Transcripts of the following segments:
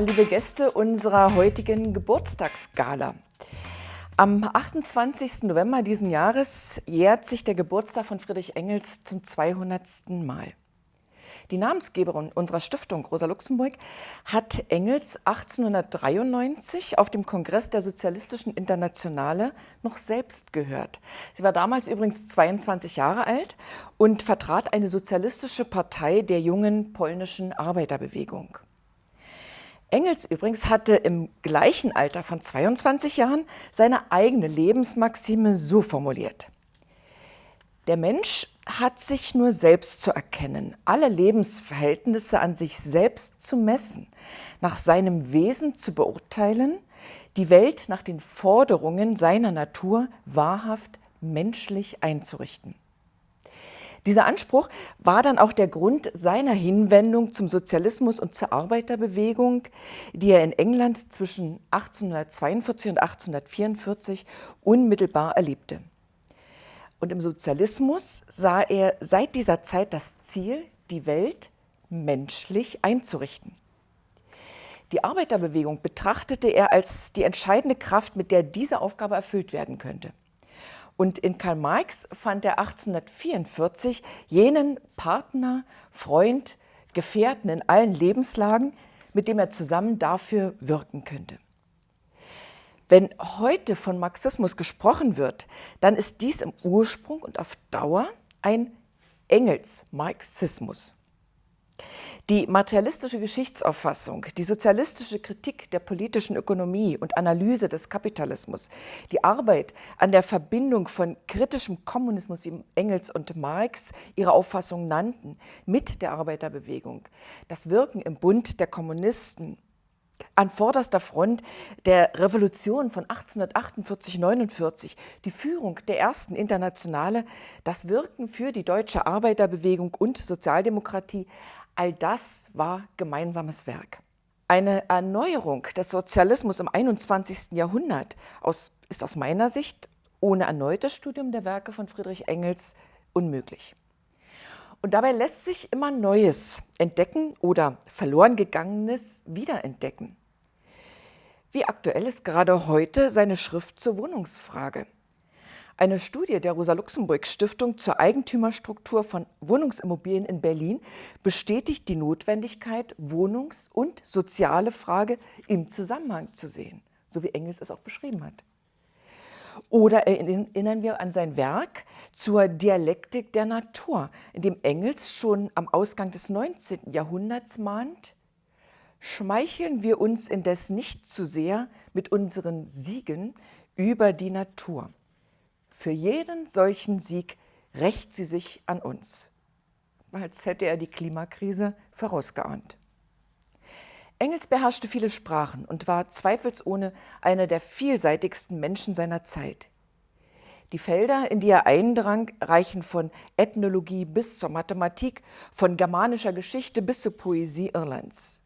Liebe Gäste unserer heutigen Geburtstagsgala. Am 28. November diesen Jahres jährt sich der Geburtstag von Friedrich Engels zum 200. Mal. Die Namensgeberin unserer Stiftung, Rosa Luxemburg, hat Engels 1893 auf dem Kongress der Sozialistischen Internationale noch selbst gehört. Sie war damals übrigens 22 Jahre alt und vertrat eine sozialistische Partei der jungen polnischen Arbeiterbewegung. Engels übrigens hatte im gleichen Alter von 22 Jahren seine eigene Lebensmaxime so formuliert. Der Mensch hat sich nur selbst zu erkennen, alle Lebensverhältnisse an sich selbst zu messen, nach seinem Wesen zu beurteilen, die Welt nach den Forderungen seiner Natur wahrhaft menschlich einzurichten. Dieser Anspruch war dann auch der Grund seiner Hinwendung zum Sozialismus und zur Arbeiterbewegung, die er in England zwischen 1842 und 1844 unmittelbar erlebte. Und im Sozialismus sah er seit dieser Zeit das Ziel, die Welt menschlich einzurichten. Die Arbeiterbewegung betrachtete er als die entscheidende Kraft, mit der diese Aufgabe erfüllt werden könnte. Und in Karl Marx fand er 1844 jenen Partner, Freund, Gefährten in allen Lebenslagen, mit dem er zusammen dafür wirken könnte. Wenn heute von Marxismus gesprochen wird, dann ist dies im Ursprung und auf Dauer ein Engels-Marxismus. Die materialistische Geschichtsauffassung, die sozialistische Kritik der politischen Ökonomie und Analyse des Kapitalismus, die Arbeit an der Verbindung von kritischem Kommunismus, wie Engels und Marx ihre Auffassung nannten, mit der Arbeiterbewegung, das Wirken im Bund der Kommunisten an vorderster Front der Revolution von 1848-49, die Führung der ersten Internationale, das Wirken für die deutsche Arbeiterbewegung und Sozialdemokratie, all das war gemeinsames Werk. Eine Erneuerung des Sozialismus im 21. Jahrhundert aus, ist aus meiner Sicht ohne erneutes Studium der Werke von Friedrich Engels unmöglich. Und dabei lässt sich immer Neues entdecken oder verloren gegangenes wiederentdecken. Wie aktuell ist gerade heute seine Schrift zur Wohnungsfrage? Eine Studie der Rosa-Luxemburg-Stiftung zur Eigentümerstruktur von Wohnungsimmobilien in Berlin bestätigt die Notwendigkeit, Wohnungs- und soziale Frage im Zusammenhang zu sehen, so wie Engels es auch beschrieben hat. Oder erinnern wir an sein Werk zur Dialektik der Natur, in dem Engels schon am Ausgang des 19. Jahrhunderts mahnt, schmeicheln wir uns indes nicht zu sehr mit unseren Siegen über die Natur. Für jeden solchen Sieg rächt sie sich an uns, als hätte er die Klimakrise vorausgeahnt. Engels beherrschte viele Sprachen und war zweifelsohne einer der vielseitigsten Menschen seiner Zeit. Die Felder, in die er eindrang, reichen von Ethnologie bis zur Mathematik, von germanischer Geschichte bis zur Poesie Irlands.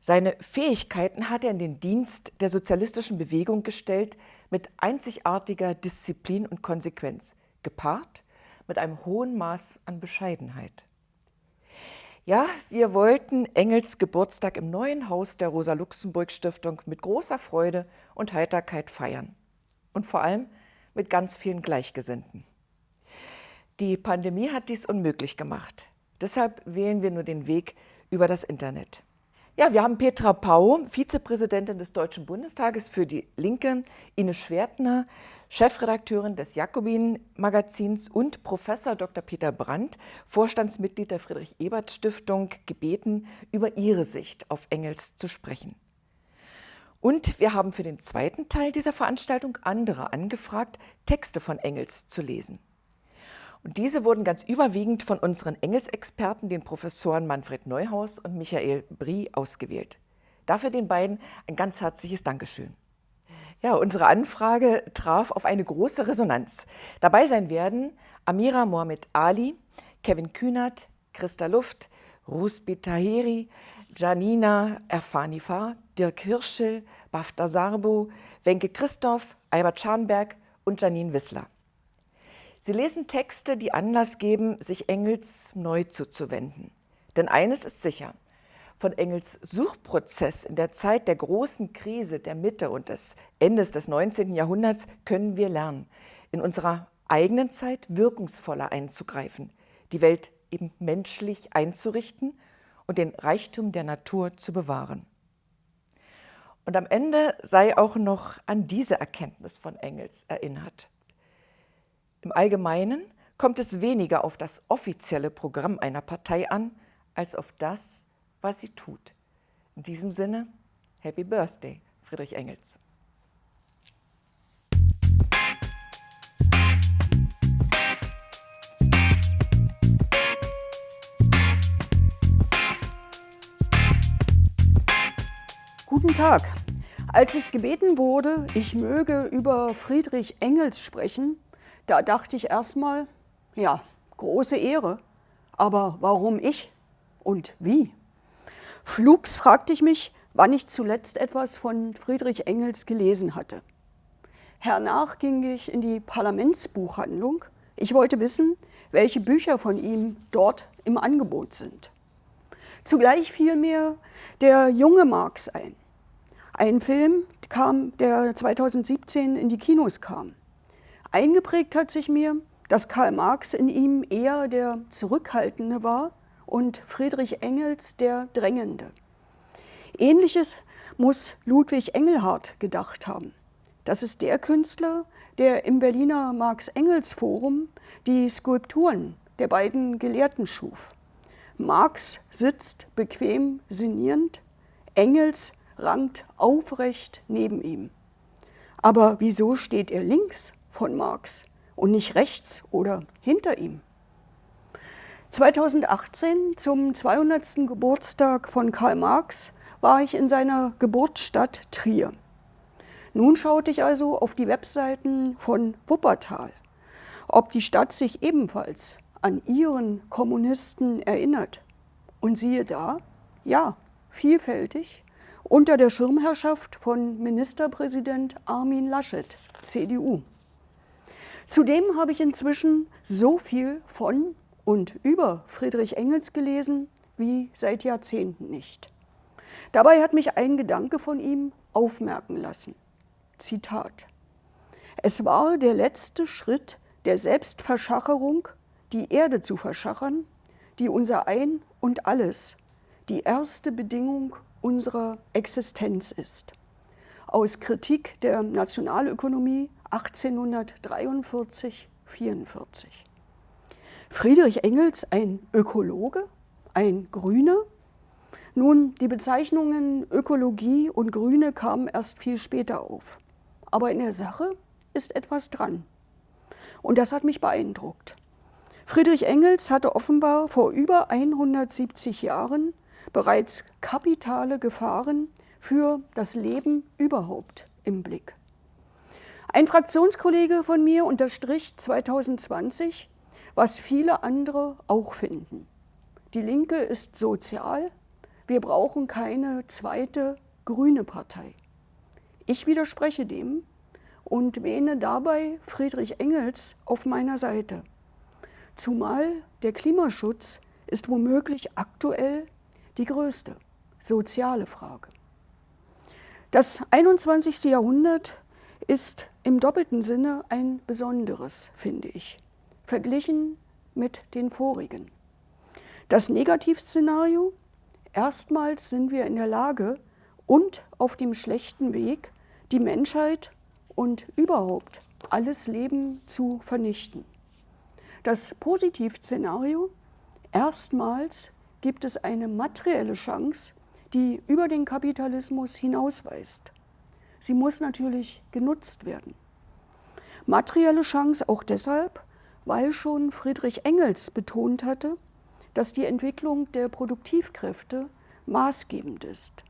Seine Fähigkeiten hat er in den Dienst der sozialistischen Bewegung gestellt, mit einzigartiger Disziplin und Konsequenz, gepaart mit einem hohen Maß an Bescheidenheit. Ja, wir wollten Engels Geburtstag im neuen Haus der Rosa-Luxemburg-Stiftung mit großer Freude und Heiterkeit feiern. Und vor allem mit ganz vielen Gleichgesinnten. Die Pandemie hat dies unmöglich gemacht. Deshalb wählen wir nur den Weg über das Internet. Ja, wir haben Petra Pau, Vizepräsidentin des Deutschen Bundestages für die Linke, Ines Schwertner, Chefredakteurin des Jakobin-Magazins und Professor Dr. Peter Brandt, Vorstandsmitglied der Friedrich-Ebert-Stiftung, gebeten, über ihre Sicht auf Engels zu sprechen. Und wir haben für den zweiten Teil dieser Veranstaltung andere angefragt, Texte von Engels zu lesen. Und diese wurden ganz überwiegend von unseren Engelsexperten, den Professoren Manfred Neuhaus und Michael Brie, ausgewählt. Dafür den beiden ein ganz herzliches Dankeschön. Ja, unsere Anfrage traf auf eine große Resonanz. Dabei sein werden Amira Mohamed Ali, Kevin Kühnert, Christa Luft, Rusbi Taheri, Janina Erfanifa, Dirk Hirschel, Bafta Sarbo, Wenke Christoph, Albert Scharnberg und Janine Wissler. Sie lesen Texte, die Anlass geben, sich Engels neu zuzuwenden. Denn eines ist sicher, Von Engels Suchprozess in der Zeit der großen Krise der Mitte und des Endes des 19. Jahrhunderts können wir lernen, in unserer eigenen Zeit wirkungsvoller einzugreifen, die Welt eben menschlich einzurichten und den Reichtum der Natur zu bewahren. Und am Ende sei auch noch an diese Erkenntnis von Engels erinnert. Im Allgemeinen kommt es weniger auf das offizielle Programm einer Partei an, als auf das, was sie tut. In diesem Sinne, Happy Birthday, Friedrich Engels. Guten Tag. Als ich gebeten wurde, ich möge über Friedrich Engels sprechen, da dachte ich erstmal, ja, große Ehre. Aber warum ich und wie? Flugs fragte ich mich, wann ich zuletzt etwas von Friedrich Engels gelesen hatte. Hernach ging ich in die Parlamentsbuchhandlung. Ich wollte wissen, welche Bücher von ihm dort im Angebot sind. Zugleich fiel mir der junge Marx ein. Ein Film, kam, der 2017 in die Kinos kam. Eingeprägt hat sich mir, dass Karl Marx in ihm eher der Zurückhaltende war und Friedrich Engels der Drängende. Ähnliches muss Ludwig Engelhardt gedacht haben. Das ist der Künstler, der im Berliner Marx-Engels-Forum die Skulpturen der beiden Gelehrten schuf. Marx sitzt bequem sinnierend, Engels rankt aufrecht neben ihm. Aber wieso steht er links von Marx und nicht rechts oder hinter ihm? 2018 zum 200. Geburtstag von Karl Marx war ich in seiner Geburtsstadt Trier. Nun schaute ich also auf die Webseiten von Wuppertal, ob die Stadt sich ebenfalls an ihren Kommunisten erinnert. Und siehe da, ja, vielfältig, unter der Schirmherrschaft von Ministerpräsident Armin Laschet, CDU. Zudem habe ich inzwischen so viel von und über Friedrich Engels gelesen wie seit Jahrzehnten nicht. Dabei hat mich ein Gedanke von ihm aufmerken lassen. Zitat. Es war der letzte Schritt der Selbstverschacherung, die Erde zu verschachern, die unser Ein und Alles, die erste Bedingung unserer Existenz ist. Aus Kritik der Nationalökonomie 1843-44. Friedrich Engels ein Ökologe, ein Grüner? Nun, die Bezeichnungen Ökologie und Grüne kamen erst viel später auf. Aber in der Sache ist etwas dran. Und das hat mich beeindruckt. Friedrich Engels hatte offenbar vor über 170 Jahren bereits kapitale Gefahren für das Leben überhaupt im Blick. Ein Fraktionskollege von mir unterstrich 2020, was viele andere auch finden. Die Linke ist sozial, wir brauchen keine zweite grüne Partei. Ich widerspreche dem und wähne dabei Friedrich Engels auf meiner Seite. Zumal der Klimaschutz ist womöglich aktuell die größte soziale Frage. Das 21. Jahrhundert ist im doppelten Sinne ein besonderes, finde ich verglichen mit den vorigen. Das Negativszenario, erstmals sind wir in der Lage und auf dem schlechten Weg, die Menschheit und überhaupt alles Leben zu vernichten. Das Positivszenario, erstmals gibt es eine materielle Chance, die über den Kapitalismus hinausweist. Sie muss natürlich genutzt werden. Materielle Chance auch deshalb, weil schon Friedrich Engels betont hatte, dass die Entwicklung der Produktivkräfte maßgebend ist.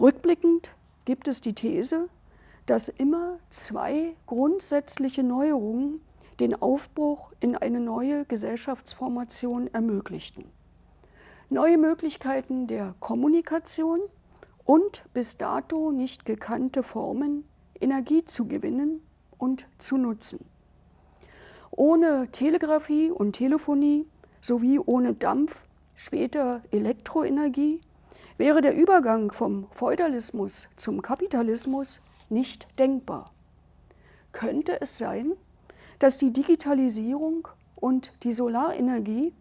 Rückblickend gibt es die These, dass immer zwei grundsätzliche Neuerungen den Aufbruch in eine neue Gesellschaftsformation ermöglichten. Neue Möglichkeiten der Kommunikation und bis dato nicht gekannte Formen, Energie zu gewinnen und zu nutzen. Ohne Telegrafie und Telefonie sowie ohne Dampf, später Elektroenergie wäre der Übergang vom Feudalismus zum Kapitalismus nicht denkbar. Könnte es sein, dass die Digitalisierung und die Solarenergie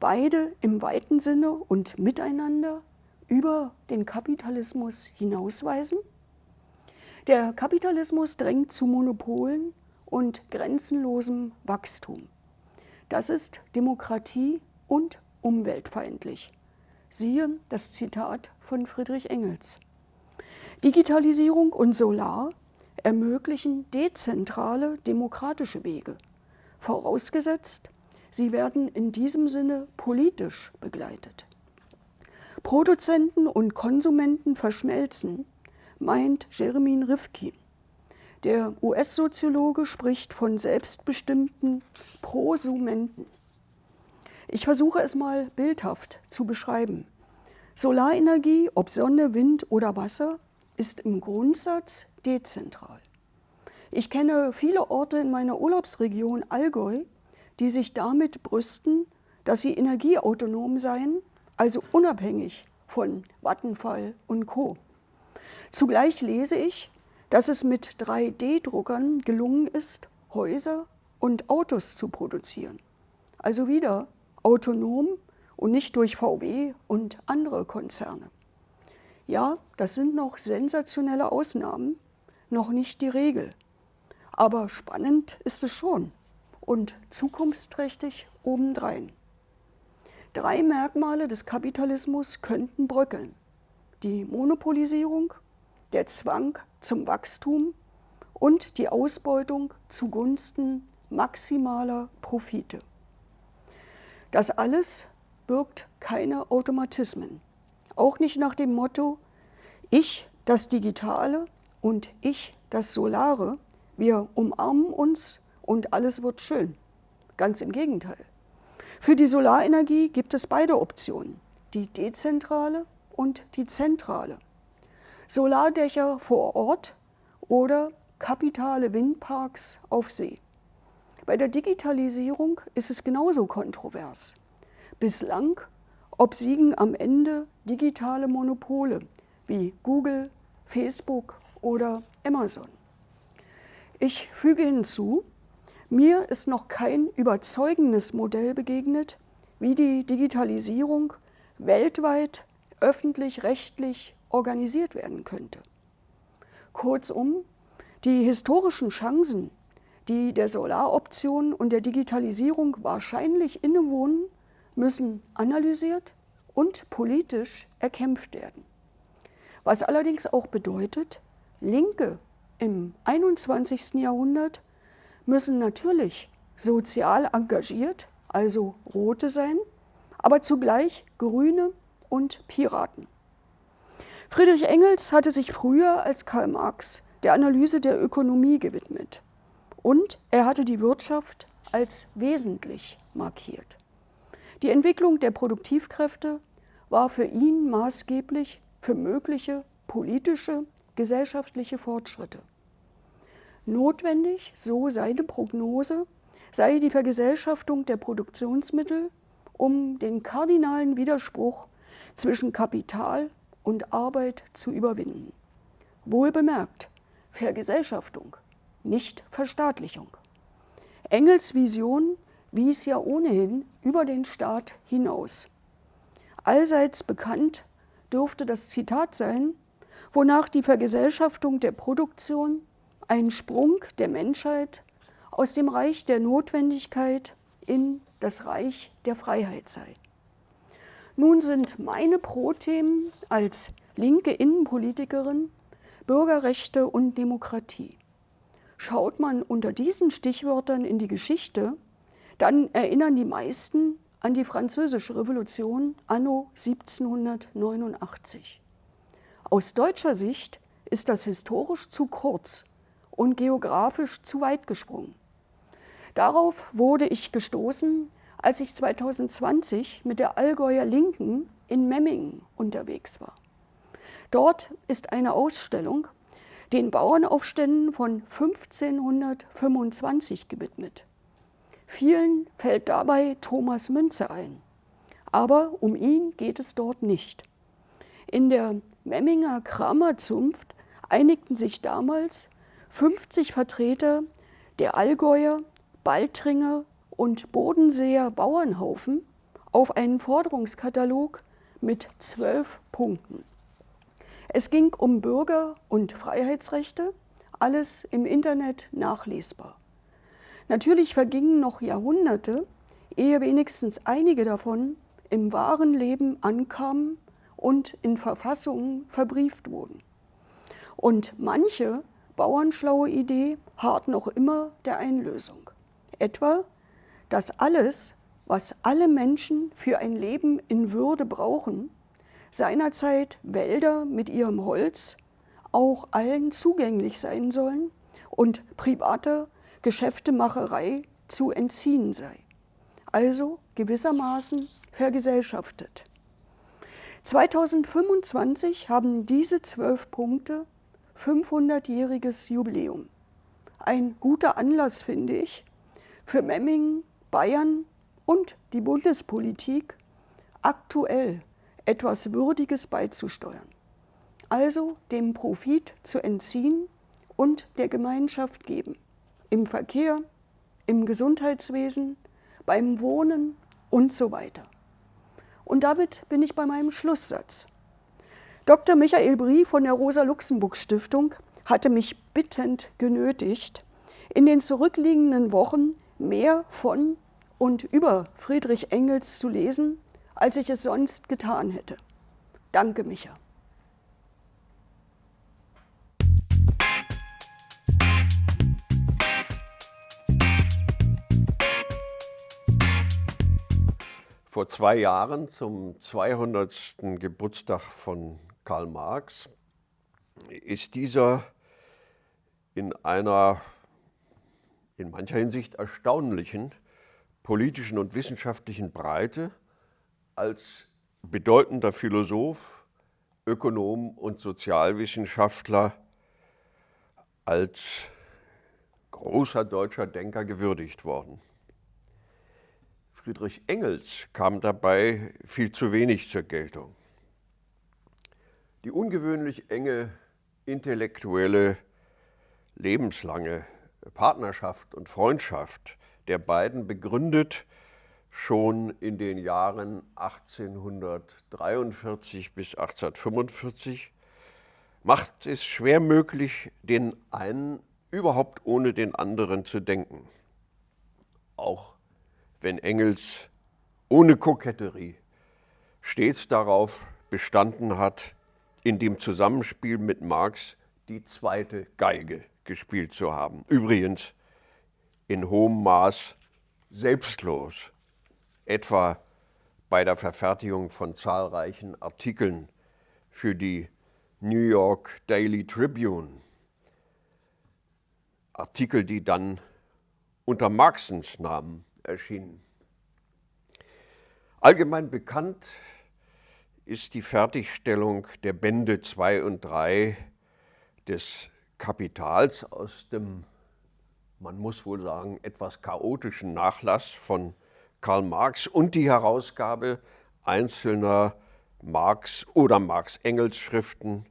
beide im weiten Sinne und miteinander über den Kapitalismus hinausweisen? Der Kapitalismus drängt zu Monopolen und grenzenlosem Wachstum. Das ist Demokratie und umweltfeindlich. Siehe das Zitat von Friedrich Engels. Digitalisierung und Solar ermöglichen dezentrale demokratische Wege, vorausgesetzt, sie werden in diesem Sinne politisch begleitet. Produzenten und Konsumenten verschmelzen, meint Jeremy Rifkin. Der US-Soziologe spricht von selbstbestimmten Prosumenten. Ich versuche es mal bildhaft zu beschreiben. Solarenergie, ob Sonne, Wind oder Wasser, ist im Grundsatz dezentral. Ich kenne viele Orte in meiner Urlaubsregion Allgäu, die sich damit brüsten, dass sie energieautonom seien, also unabhängig von Vattenfall und Co. Zugleich lese ich, dass es mit 3D-Druckern gelungen ist, Häuser und Autos zu produzieren. Also wieder autonom und nicht durch VW und andere Konzerne. Ja, das sind noch sensationelle Ausnahmen, noch nicht die Regel. Aber spannend ist es schon und zukunftsträchtig obendrein. Drei Merkmale des Kapitalismus könnten bröckeln. Die Monopolisierung, der Zwang zum Wachstum und die Ausbeutung zugunsten maximaler Profite. Das alles birgt keine Automatismen, auch nicht nach dem Motto, ich das Digitale und ich das Solare, wir umarmen uns und alles wird schön. Ganz im Gegenteil. Für die Solarenergie gibt es beide Optionen, die dezentrale und die zentrale. Solardächer vor Ort oder kapitale Windparks auf See. Bei der Digitalisierung ist es genauso kontrovers. Bislang obsiegen am Ende digitale Monopole wie Google, Facebook oder Amazon. Ich füge hinzu, mir ist noch kein überzeugendes Modell begegnet, wie die Digitalisierung weltweit öffentlich-rechtlich organisiert werden könnte. Kurzum, die historischen Chancen, die der Solaroption und der Digitalisierung wahrscheinlich innewohnen, müssen analysiert und politisch erkämpft werden. Was allerdings auch bedeutet, Linke im 21. Jahrhundert müssen natürlich sozial engagiert, also Rote sein, aber zugleich Grüne und Piraten. Friedrich Engels hatte sich früher als Karl Marx der Analyse der Ökonomie gewidmet und er hatte die Wirtschaft als wesentlich markiert. Die Entwicklung der Produktivkräfte war für ihn maßgeblich für mögliche politische, gesellschaftliche Fortschritte. Notwendig, so seine Prognose, sei die Vergesellschaftung der Produktionsmittel, um den kardinalen Widerspruch zwischen Kapital und Arbeit zu überwinden. Wohl bemerkt, Vergesellschaftung, nicht Verstaatlichung. Engels Vision wies ja ohnehin über den Staat hinaus. Allseits bekannt dürfte das Zitat sein, wonach die Vergesellschaftung der Produktion ein Sprung der Menschheit aus dem Reich der Notwendigkeit in das Reich der Freiheit sei. Nun sind meine Pro-Themen als linke Innenpolitikerin Bürgerrechte und Demokratie. Schaut man unter diesen Stichwörtern in die Geschichte, dann erinnern die meisten an die Französische Revolution anno 1789. Aus deutscher Sicht ist das historisch zu kurz und geografisch zu weit gesprungen. Darauf wurde ich gestoßen, als ich 2020 mit der Allgäuer Linken in Memmingen unterwegs war. Dort ist eine Ausstellung den Bauernaufständen von 1525 gewidmet. Vielen fällt dabei Thomas Münze ein. Aber um ihn geht es dort nicht. In der Memminger Kramerzunft einigten sich damals 50 Vertreter der Allgäuer, Baltringer und Bodenseer Bauernhaufen auf einen Forderungskatalog mit zwölf Punkten. Es ging um Bürger- und Freiheitsrechte, alles im Internet nachlesbar. Natürlich vergingen noch Jahrhunderte, ehe wenigstens einige davon im wahren Leben ankamen und in Verfassungen verbrieft wurden. Und manche bauernschlaue Idee hart noch immer der Einlösung. Etwa, dass alles, was alle Menschen für ein Leben in Würde brauchen, seinerzeit Wälder mit ihrem Holz auch allen zugänglich sein sollen und privater Geschäftemacherei zu entziehen sei. Also gewissermaßen vergesellschaftet. 2025 haben diese zwölf Punkte 500-jähriges Jubiläum. Ein guter Anlass, finde ich, für Memmingen, Bayern und die Bundespolitik aktuell etwas Würdiges beizusteuern. Also dem Profit zu entziehen und der Gemeinschaft geben. Im Verkehr, im Gesundheitswesen, beim Wohnen und so weiter. Und damit bin ich bei meinem Schlusssatz. Dr. Michael Brie von der Rosa-Luxemburg-Stiftung hatte mich bittend genötigt, in den zurückliegenden Wochen mehr von und über Friedrich Engels zu lesen, als ich es sonst getan hätte. Danke, Micha. Vor zwei Jahren, zum 200. Geburtstag von Karl Marx, ist dieser in einer in mancher Hinsicht erstaunlichen politischen und wissenschaftlichen Breite als bedeutender Philosoph, Ökonom und Sozialwissenschaftler, als großer deutscher Denker gewürdigt worden. Friedrich Engels kam dabei viel zu wenig zur Geltung. Die ungewöhnlich enge intellektuelle, lebenslange Partnerschaft und Freundschaft der beiden begründet schon in den Jahren 1843 bis 1845, macht es schwer möglich, den einen überhaupt ohne den anderen zu denken. Auch wenn Engels ohne Koketterie stets darauf bestanden hat, in dem Zusammenspiel mit Marx die zweite Geige gespielt zu haben. Übrigens in hohem Maß selbstlos, etwa bei der Verfertigung von zahlreichen Artikeln für die New York Daily Tribune. Artikel, die dann unter Marxens Namen erschienen. Allgemein bekannt ist die Fertigstellung der Bände 2 und 3 des Kapitals aus dem, man muss wohl sagen, etwas chaotischen Nachlass von Karl Marx und die Herausgabe einzelner Marx- oder Marx-Engels-Schriften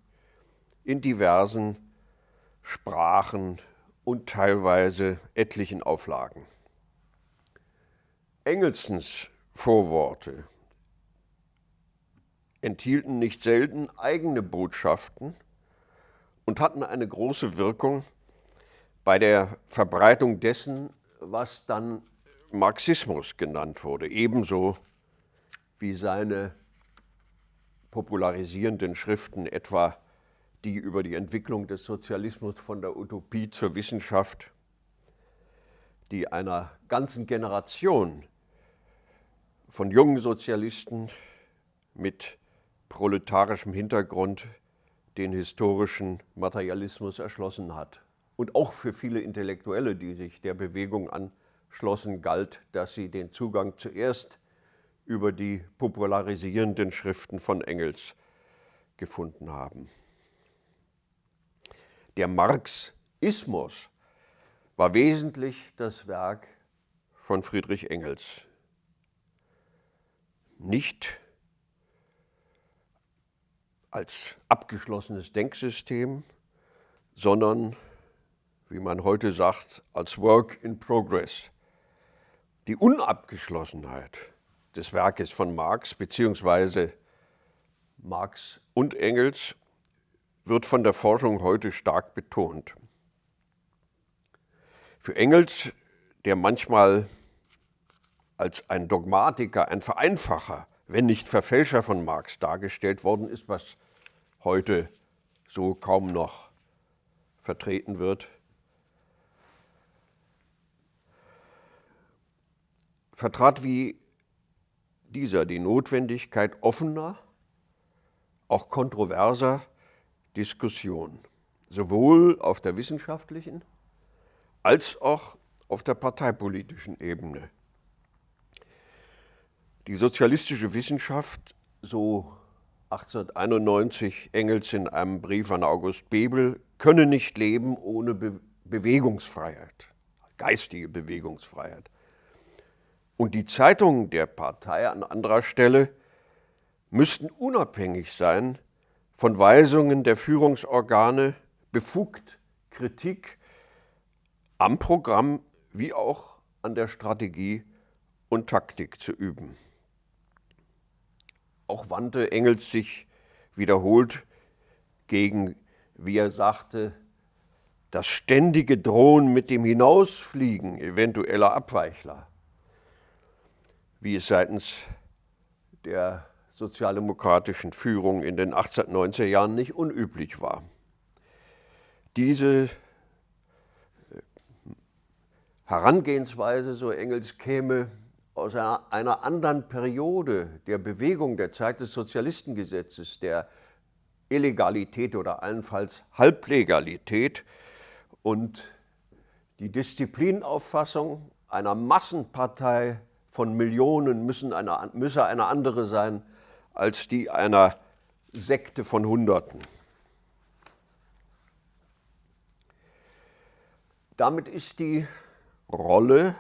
in diversen Sprachen und teilweise etlichen Auflagen. Engelsens Vorworte enthielten nicht selten eigene Botschaften und hatten eine große Wirkung bei der Verbreitung dessen, was dann Marxismus genannt wurde, ebenso wie seine popularisierenden Schriften, etwa die über die Entwicklung des Sozialismus von der Utopie zur Wissenschaft, die einer ganzen Generation von jungen Sozialisten mit proletarischem Hintergrund den historischen Materialismus erschlossen hat. Und auch für viele Intellektuelle, die sich der Bewegung anschlossen, galt, dass sie den Zugang zuerst über die popularisierenden Schriften von Engels gefunden haben. Der Marxismus war wesentlich das Werk von Friedrich Engels nicht als abgeschlossenes Denksystem, sondern, wie man heute sagt, als Work in Progress. Die Unabgeschlossenheit des Werkes von Marx bzw. Marx und Engels wird von der Forschung heute stark betont. Für Engels, der manchmal als ein Dogmatiker, ein Vereinfacher, wenn nicht Verfälscher von Marx dargestellt worden ist, was heute so kaum noch vertreten wird, vertrat wie dieser die Notwendigkeit offener, auch kontroverser Diskussion, sowohl auf der wissenschaftlichen als auch auf der parteipolitischen Ebene. Die sozialistische Wissenschaft, so 1891 Engels in einem Brief an August Bebel, könne nicht leben ohne Be Bewegungsfreiheit, geistige Bewegungsfreiheit. Und die Zeitungen der Partei an anderer Stelle müssten unabhängig sein von Weisungen der Führungsorgane, befugt Kritik am Programm wie auch an der Strategie und Taktik zu üben. Auch wandte Engels sich wiederholt gegen, wie er sagte, das ständige Drohen mit dem Hinausfliegen eventueller Abweichler, wie es seitens der sozialdemokratischen Führung in den 1890er Jahren nicht unüblich war. Diese Herangehensweise, so Engels, käme aus einer anderen Periode der Bewegung der Zeit des Sozialistengesetzes, der Illegalität oder allenfalls Halblegalität und die Disziplinauffassung einer Massenpartei von Millionen müssen eine, müsse eine andere sein als die einer Sekte von Hunderten. Damit ist die Rolle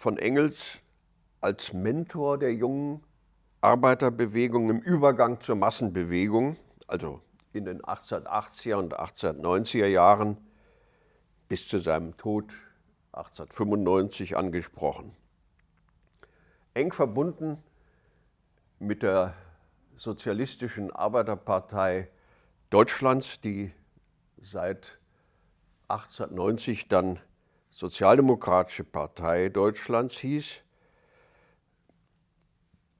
von Engels als Mentor der jungen Arbeiterbewegung im Übergang zur Massenbewegung, also in den 1880er und 1890er Jahren bis zu seinem Tod 1895 angesprochen. Eng verbunden mit der Sozialistischen Arbeiterpartei Deutschlands, die seit 1890 dann Sozialdemokratische Partei Deutschlands hieß,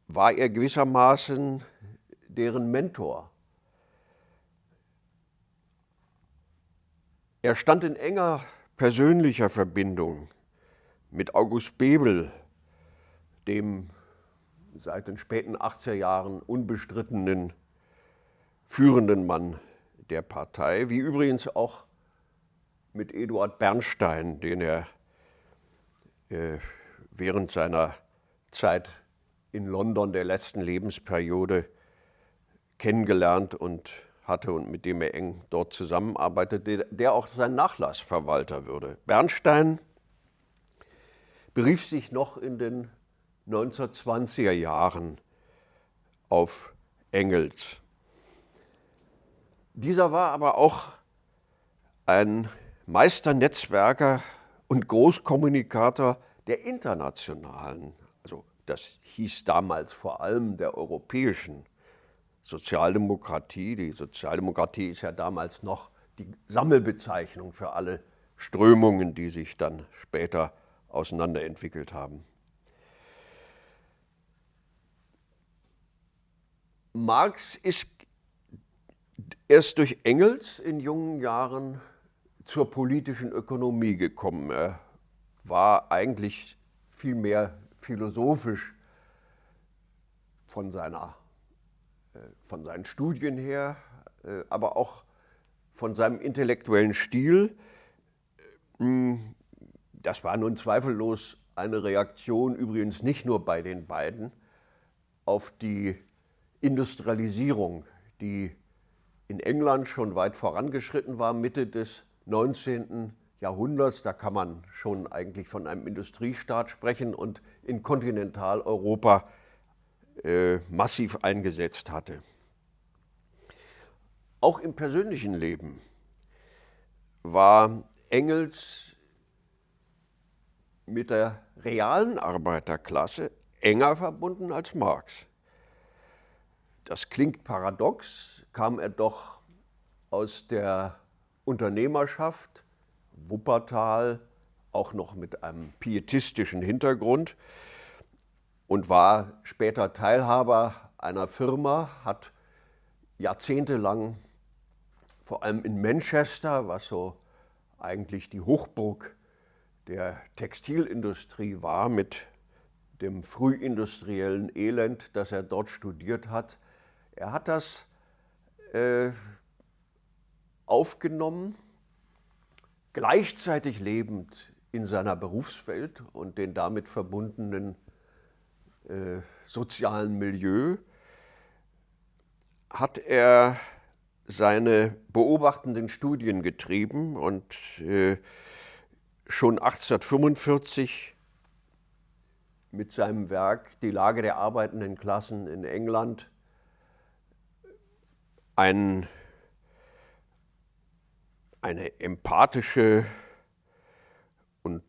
war er gewissermaßen deren Mentor. Er stand in enger persönlicher Verbindung mit August Bebel, dem seit den späten 80er Jahren unbestrittenen führenden Mann der Partei, wie übrigens auch mit Eduard Bernstein, den er äh, während seiner Zeit in London der letzten Lebensperiode kennengelernt und hatte und mit dem er eng dort zusammenarbeitete, der auch sein Nachlassverwalter würde. Bernstein berief sich noch in den 1920er Jahren auf Engels. Dieser war aber auch ein Meisternetzwerker und Großkommunikator der internationalen, also das hieß damals vor allem der europäischen Sozialdemokratie. Die Sozialdemokratie ist ja damals noch die Sammelbezeichnung für alle Strömungen, die sich dann später auseinanderentwickelt haben. Marx ist erst durch Engels in jungen Jahren zur politischen Ökonomie gekommen. Er war eigentlich viel mehr philosophisch von, seiner, äh, von seinen Studien her, äh, aber auch von seinem intellektuellen Stil. Hm, das war nun zweifellos eine Reaktion, übrigens nicht nur bei den beiden, auf die Industrialisierung, die in England schon weit vorangeschritten war, Mitte des 19. Jahrhunderts, da kann man schon eigentlich von einem Industriestaat sprechen und in Kontinentaleuropa äh, massiv eingesetzt hatte. Auch im persönlichen Leben war Engels mit der realen Arbeiterklasse enger verbunden als Marx. Das klingt paradox, kam er doch aus der Unternehmerschaft, Wuppertal, auch noch mit einem pietistischen Hintergrund und war später Teilhaber einer Firma, hat jahrzehntelang vor allem in Manchester, was so eigentlich die Hochburg der Textilindustrie war, mit dem frühindustriellen Elend, das er dort studiert hat. Er hat das äh, aufgenommen, gleichzeitig lebend in seiner Berufswelt und den damit verbundenen äh, sozialen Milieu, hat er seine beobachtenden Studien getrieben und äh, schon 1845 mit seinem Werk Die Lage der arbeitenden Klassen in England ein, eine empathische und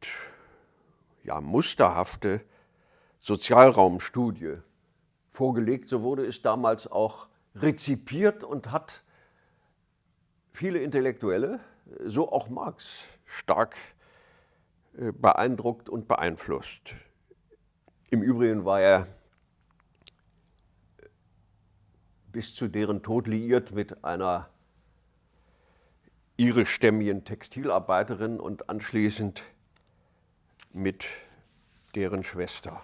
ja, musterhafte Sozialraumstudie vorgelegt. So wurde es damals auch rezipiert und hat viele Intellektuelle, so auch Marx, stark äh, beeindruckt und beeinflusst. Im Übrigen war er bis zu deren Tod liiert mit einer irischstämmigen Textilarbeiterin und anschließend mit deren Schwester.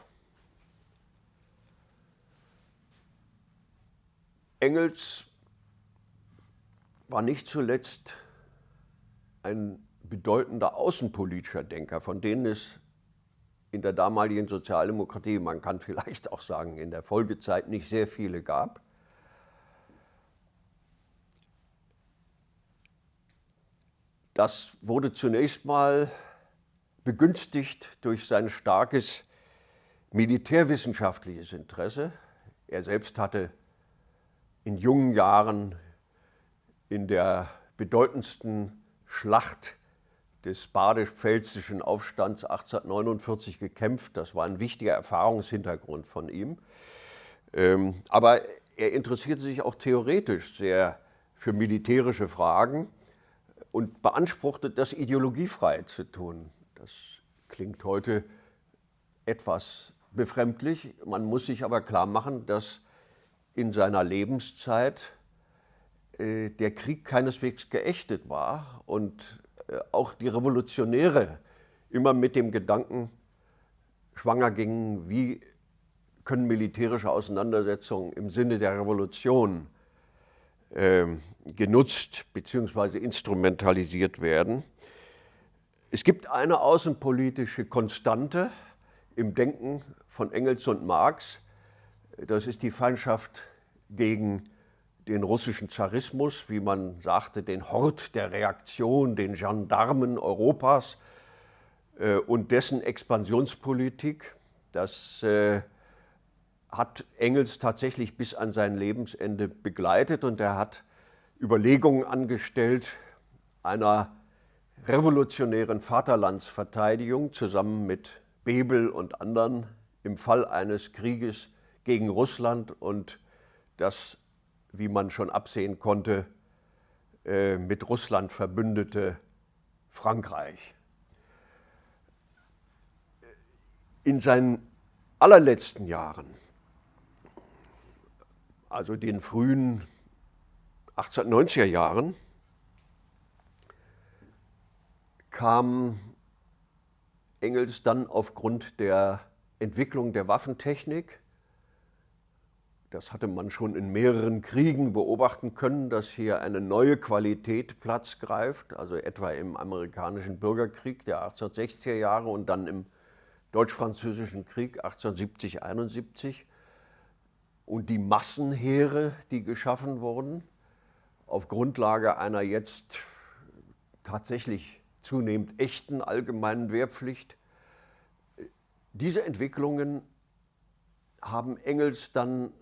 Engels war nicht zuletzt ein bedeutender außenpolitischer Denker, von denen es in der damaligen Sozialdemokratie, man kann vielleicht auch sagen in der Folgezeit, nicht sehr viele gab. Das wurde zunächst mal begünstigt durch sein starkes militärwissenschaftliches Interesse. Er selbst hatte in jungen Jahren in der bedeutendsten Schlacht des badisch-pfälzischen Aufstands 1849 gekämpft. Das war ein wichtiger Erfahrungshintergrund von ihm. Ähm, aber er interessierte sich auch theoretisch sehr für militärische Fragen und beanspruchte, das ideologiefrei zu tun. Das klingt heute etwas befremdlich. Man muss sich aber klar machen, dass in seiner Lebenszeit äh, der Krieg keineswegs geächtet war und äh, auch die Revolutionäre immer mit dem Gedanken schwanger gingen, wie können militärische Auseinandersetzungen im Sinne der Revolution genutzt bzw. instrumentalisiert werden. Es gibt eine außenpolitische Konstante im Denken von Engels und Marx, das ist die Feindschaft gegen den russischen Zarismus, wie man sagte, den Hort der Reaktion, den Gendarmen Europas äh, und dessen Expansionspolitik. Das äh, hat Engels tatsächlich bis an sein Lebensende begleitet und er hat Überlegungen angestellt einer revolutionären Vaterlandsverteidigung zusammen mit Bebel und anderen im Fall eines Krieges gegen Russland und das, wie man schon absehen konnte, äh, mit Russland verbündete Frankreich. In seinen allerletzten Jahren, also den frühen 1890er Jahren, kam Engels dann aufgrund der Entwicklung der Waffentechnik das hatte man schon in mehreren Kriegen beobachten können, dass hier eine neue Qualität Platz greift, also etwa im amerikanischen Bürgerkrieg der 1860er Jahre und dann im Deutsch-Französischen Krieg 1870-71 und die Massenheere, die geschaffen wurden, auf Grundlage einer jetzt tatsächlich zunehmend echten allgemeinen Wehrpflicht. Diese Entwicklungen haben Engels dann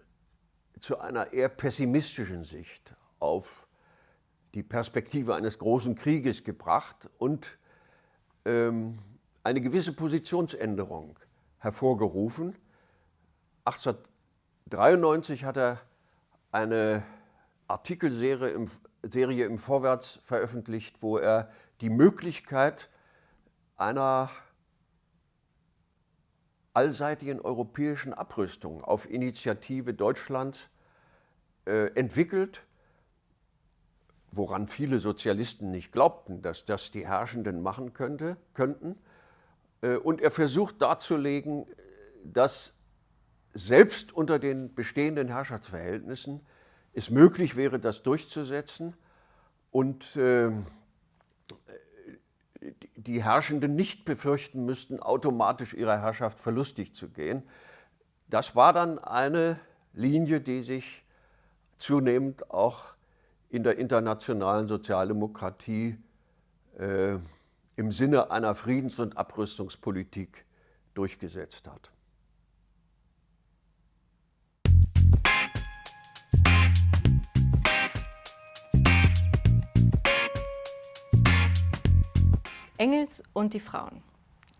zu einer eher pessimistischen Sicht auf die Perspektive eines großen Krieges gebracht und ähm, eine gewisse Positionsänderung hervorgerufen. 1893 hat er eine Artikelserie im, Serie im Vorwärts veröffentlicht, wo er die Möglichkeit einer allseitigen europäischen Abrüstung auf Initiative Deutschlands äh, entwickelt, woran viele Sozialisten nicht glaubten, dass das die Herrschenden machen könnte, könnten. Äh, und er versucht darzulegen, dass selbst unter den bestehenden Herrschaftsverhältnissen es möglich wäre, das durchzusetzen und äh, die Herrschenden nicht befürchten müssten, automatisch ihrer Herrschaft verlustig zu gehen. Das war dann eine Linie, die sich zunehmend auch in der internationalen Sozialdemokratie äh, im Sinne einer Friedens- und Abrüstungspolitik durchgesetzt hat. Engels und die Frauen.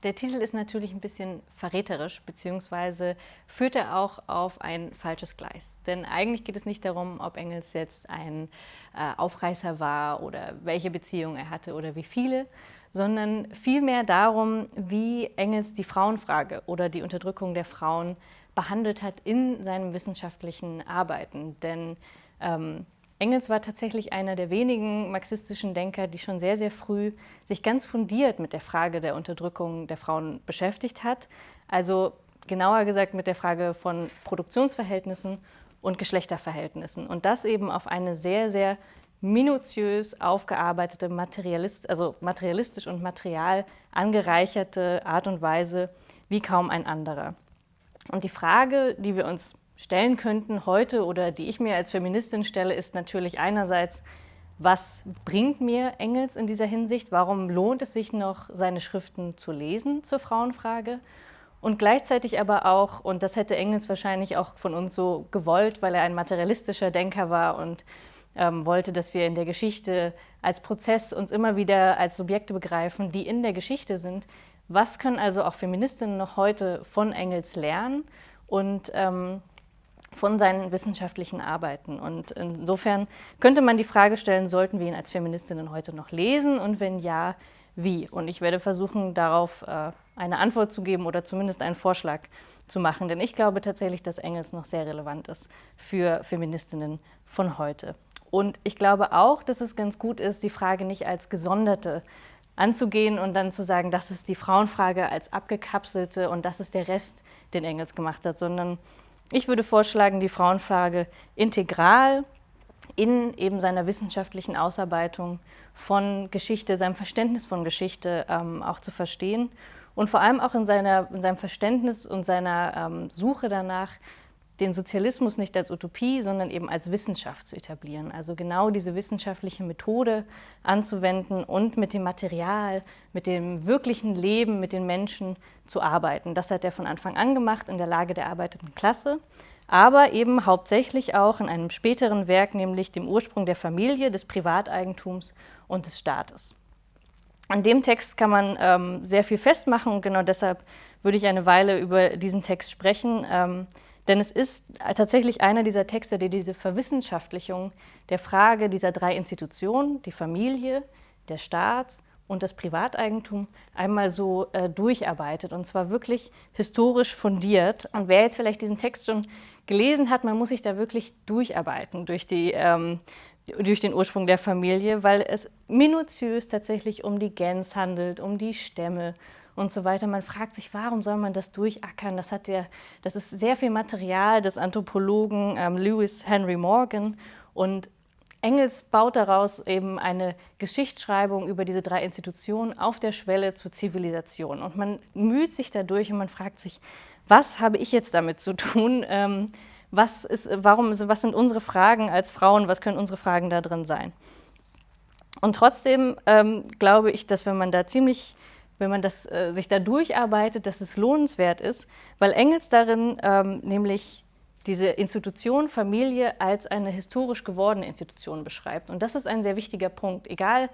Der Titel ist natürlich ein bisschen verräterisch, beziehungsweise führt er auch auf ein falsches Gleis. Denn eigentlich geht es nicht darum, ob Engels jetzt ein äh, Aufreißer war oder welche Beziehung er hatte oder wie viele, sondern vielmehr darum, wie Engels die Frauenfrage oder die Unterdrückung der Frauen behandelt hat in seinem wissenschaftlichen Arbeiten. Denn ähm, Engels war tatsächlich einer der wenigen marxistischen Denker, die schon sehr, sehr früh sich ganz fundiert mit der Frage der Unterdrückung der Frauen beschäftigt hat. Also genauer gesagt mit der Frage von Produktionsverhältnissen und Geschlechterverhältnissen. Und das eben auf eine sehr, sehr minutiös aufgearbeitete, Materialist, also materialistisch und material angereicherte Art und Weise wie kaum ein anderer. Und die Frage, die wir uns stellen könnten heute oder die ich mir als Feministin stelle, ist natürlich einerseits, was bringt mir Engels in dieser Hinsicht? Warum lohnt es sich noch, seine Schriften zu lesen zur Frauenfrage? Und gleichzeitig aber auch, und das hätte Engels wahrscheinlich auch von uns so gewollt, weil er ein materialistischer Denker war und ähm, wollte, dass wir in der Geschichte als Prozess uns immer wieder als Subjekte begreifen, die in der Geschichte sind. Was können also auch Feministinnen noch heute von Engels lernen? Und ähm, von seinen wissenschaftlichen Arbeiten. Und insofern könnte man die Frage stellen, sollten wir ihn als Feministinnen heute noch lesen und wenn ja, wie? Und ich werde versuchen, darauf äh, eine Antwort zu geben oder zumindest einen Vorschlag zu machen. Denn ich glaube tatsächlich, dass Engels noch sehr relevant ist für Feministinnen von heute. Und ich glaube auch, dass es ganz gut ist, die Frage nicht als gesonderte anzugehen und dann zu sagen, das ist die Frauenfrage als abgekapselte und das ist der Rest, den Engels gemacht hat, sondern ich würde vorschlagen, die Frauenfrage integral in eben seiner wissenschaftlichen Ausarbeitung von Geschichte, seinem Verständnis von Geschichte ähm, auch zu verstehen. Und vor allem auch in, seiner, in seinem Verständnis und seiner ähm, Suche danach, den Sozialismus nicht als Utopie, sondern eben als Wissenschaft zu etablieren. Also genau diese wissenschaftliche Methode anzuwenden und mit dem Material, mit dem wirklichen Leben, mit den Menschen zu arbeiten. Das hat er von Anfang an gemacht in der Lage der arbeitenden Klasse, aber eben hauptsächlich auch in einem späteren Werk, nämlich dem Ursprung der Familie, des Privateigentums und des Staates. An dem Text kann man ähm, sehr viel festmachen und genau deshalb würde ich eine Weile über diesen Text sprechen. Ähm, denn es ist tatsächlich einer dieser Texte, der diese Verwissenschaftlichung der Frage dieser drei Institutionen, die Familie, der Staat und das Privateigentum, einmal so äh, durcharbeitet und zwar wirklich historisch fundiert. Und wer jetzt vielleicht diesen Text schon gelesen hat, man muss sich da wirklich durcharbeiten durch, die, ähm, durch den Ursprung der Familie, weil es minutiös tatsächlich um die Gens handelt, um die Stämme, und so weiter. Man fragt sich, warum soll man das durchackern? Das, hat der, das ist sehr viel Material des Anthropologen ähm, Lewis Henry Morgan und Engels baut daraus eben eine Geschichtsschreibung über diese drei Institutionen auf der Schwelle zur Zivilisation. Und man müht sich dadurch und man fragt sich, was habe ich jetzt damit zu tun? Ähm, was, ist, warum, was sind unsere Fragen als Frauen? Was können unsere Fragen da drin sein? Und trotzdem ähm, glaube ich, dass wenn man da ziemlich wenn man das, äh, sich da durcharbeitet, dass es lohnenswert ist, weil Engels darin ähm, nämlich diese Institution Familie als eine historisch gewordene Institution beschreibt. Und das ist ein sehr wichtiger Punkt. Egal,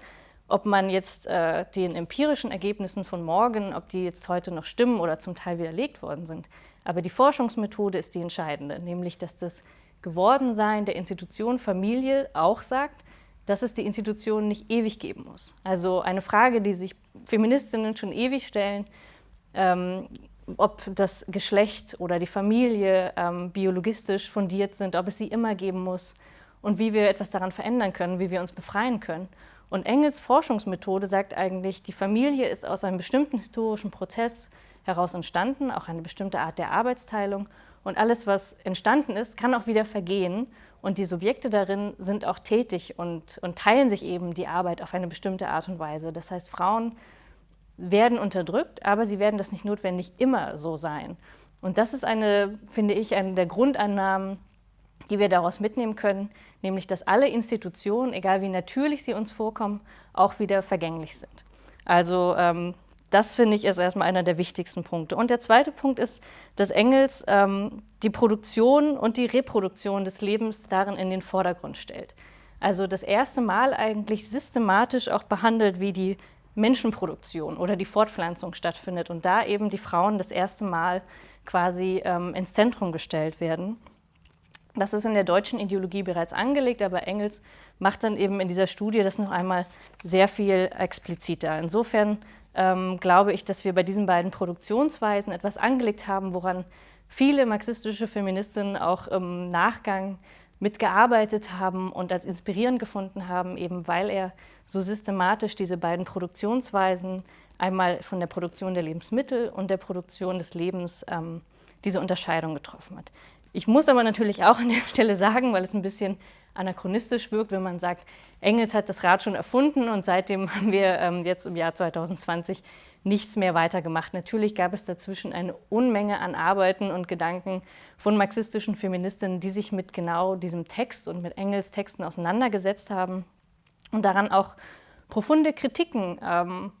ob man jetzt äh, den empirischen Ergebnissen von morgen, ob die jetzt heute noch stimmen oder zum Teil widerlegt worden sind. Aber die Forschungsmethode ist die entscheidende, nämlich dass das Gewordensein der Institution Familie auch sagt, dass es die Institution nicht ewig geben muss. Also eine Frage, die sich Feministinnen schon ewig stellen, ähm, ob das Geschlecht oder die Familie ähm, biologistisch fundiert sind, ob es sie immer geben muss und wie wir etwas daran verändern können, wie wir uns befreien können. Und Engels Forschungsmethode sagt eigentlich, die Familie ist aus einem bestimmten historischen Prozess heraus entstanden, auch eine bestimmte Art der Arbeitsteilung. Und alles, was entstanden ist, kann auch wieder vergehen. Und die Subjekte darin sind auch tätig und, und teilen sich eben die Arbeit auf eine bestimmte Art und Weise. Das heißt, Frauen werden unterdrückt, aber sie werden das nicht notwendig immer so sein. Und das ist eine, finde ich, eine der Grundannahmen, die wir daraus mitnehmen können, nämlich dass alle Institutionen, egal wie natürlich sie uns vorkommen, auch wieder vergänglich sind. Also ähm, das finde ich ist erstmal einer der wichtigsten Punkte. Und der zweite Punkt ist, dass Engels ähm, die Produktion und die Reproduktion des Lebens darin in den Vordergrund stellt. Also das erste Mal eigentlich systematisch auch behandelt, wie die Menschenproduktion oder die Fortpflanzung stattfindet und da eben die Frauen das erste Mal quasi ähm, ins Zentrum gestellt werden. Das ist in der deutschen Ideologie bereits angelegt, aber Engels macht dann eben in dieser Studie das noch einmal sehr viel expliziter. Insofern ähm, glaube ich, dass wir bei diesen beiden Produktionsweisen etwas angelegt haben, woran viele marxistische Feministinnen auch im Nachgang mitgearbeitet haben und als inspirierend gefunden haben, eben weil er so systematisch diese beiden Produktionsweisen, einmal von der Produktion der Lebensmittel und der Produktion des Lebens, ähm, diese Unterscheidung getroffen hat. Ich muss aber natürlich auch an der Stelle sagen, weil es ein bisschen anachronistisch wirkt, wenn man sagt, Engels hat das Rad schon erfunden und seitdem haben wir ähm, jetzt im Jahr 2020 nichts mehr weitergemacht. Natürlich gab es dazwischen eine Unmenge an Arbeiten und Gedanken von marxistischen Feministinnen, die sich mit genau diesem Text und mit Engels Texten auseinandergesetzt haben und daran auch profunde Kritiken ähm,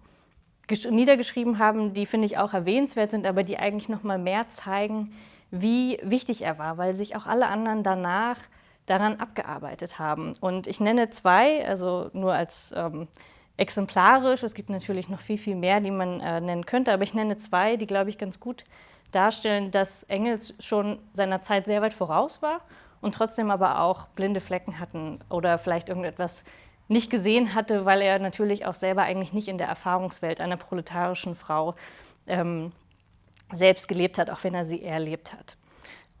niedergeschrieben haben, die, finde ich, auch erwähnenswert sind, aber die eigentlich noch mal mehr zeigen, wie wichtig er war, weil sich auch alle anderen danach daran abgearbeitet haben. Und ich nenne zwei, also nur als ähm, exemplarisch. Es gibt natürlich noch viel, viel mehr, die man äh, nennen könnte, aber ich nenne zwei, die, glaube ich, ganz gut darstellen, dass Engels schon seiner Zeit sehr weit voraus war und trotzdem aber auch blinde Flecken hatten oder vielleicht irgendetwas nicht gesehen hatte, weil er natürlich auch selber eigentlich nicht in der Erfahrungswelt einer proletarischen Frau ähm, selbst gelebt hat, auch wenn er sie erlebt hat.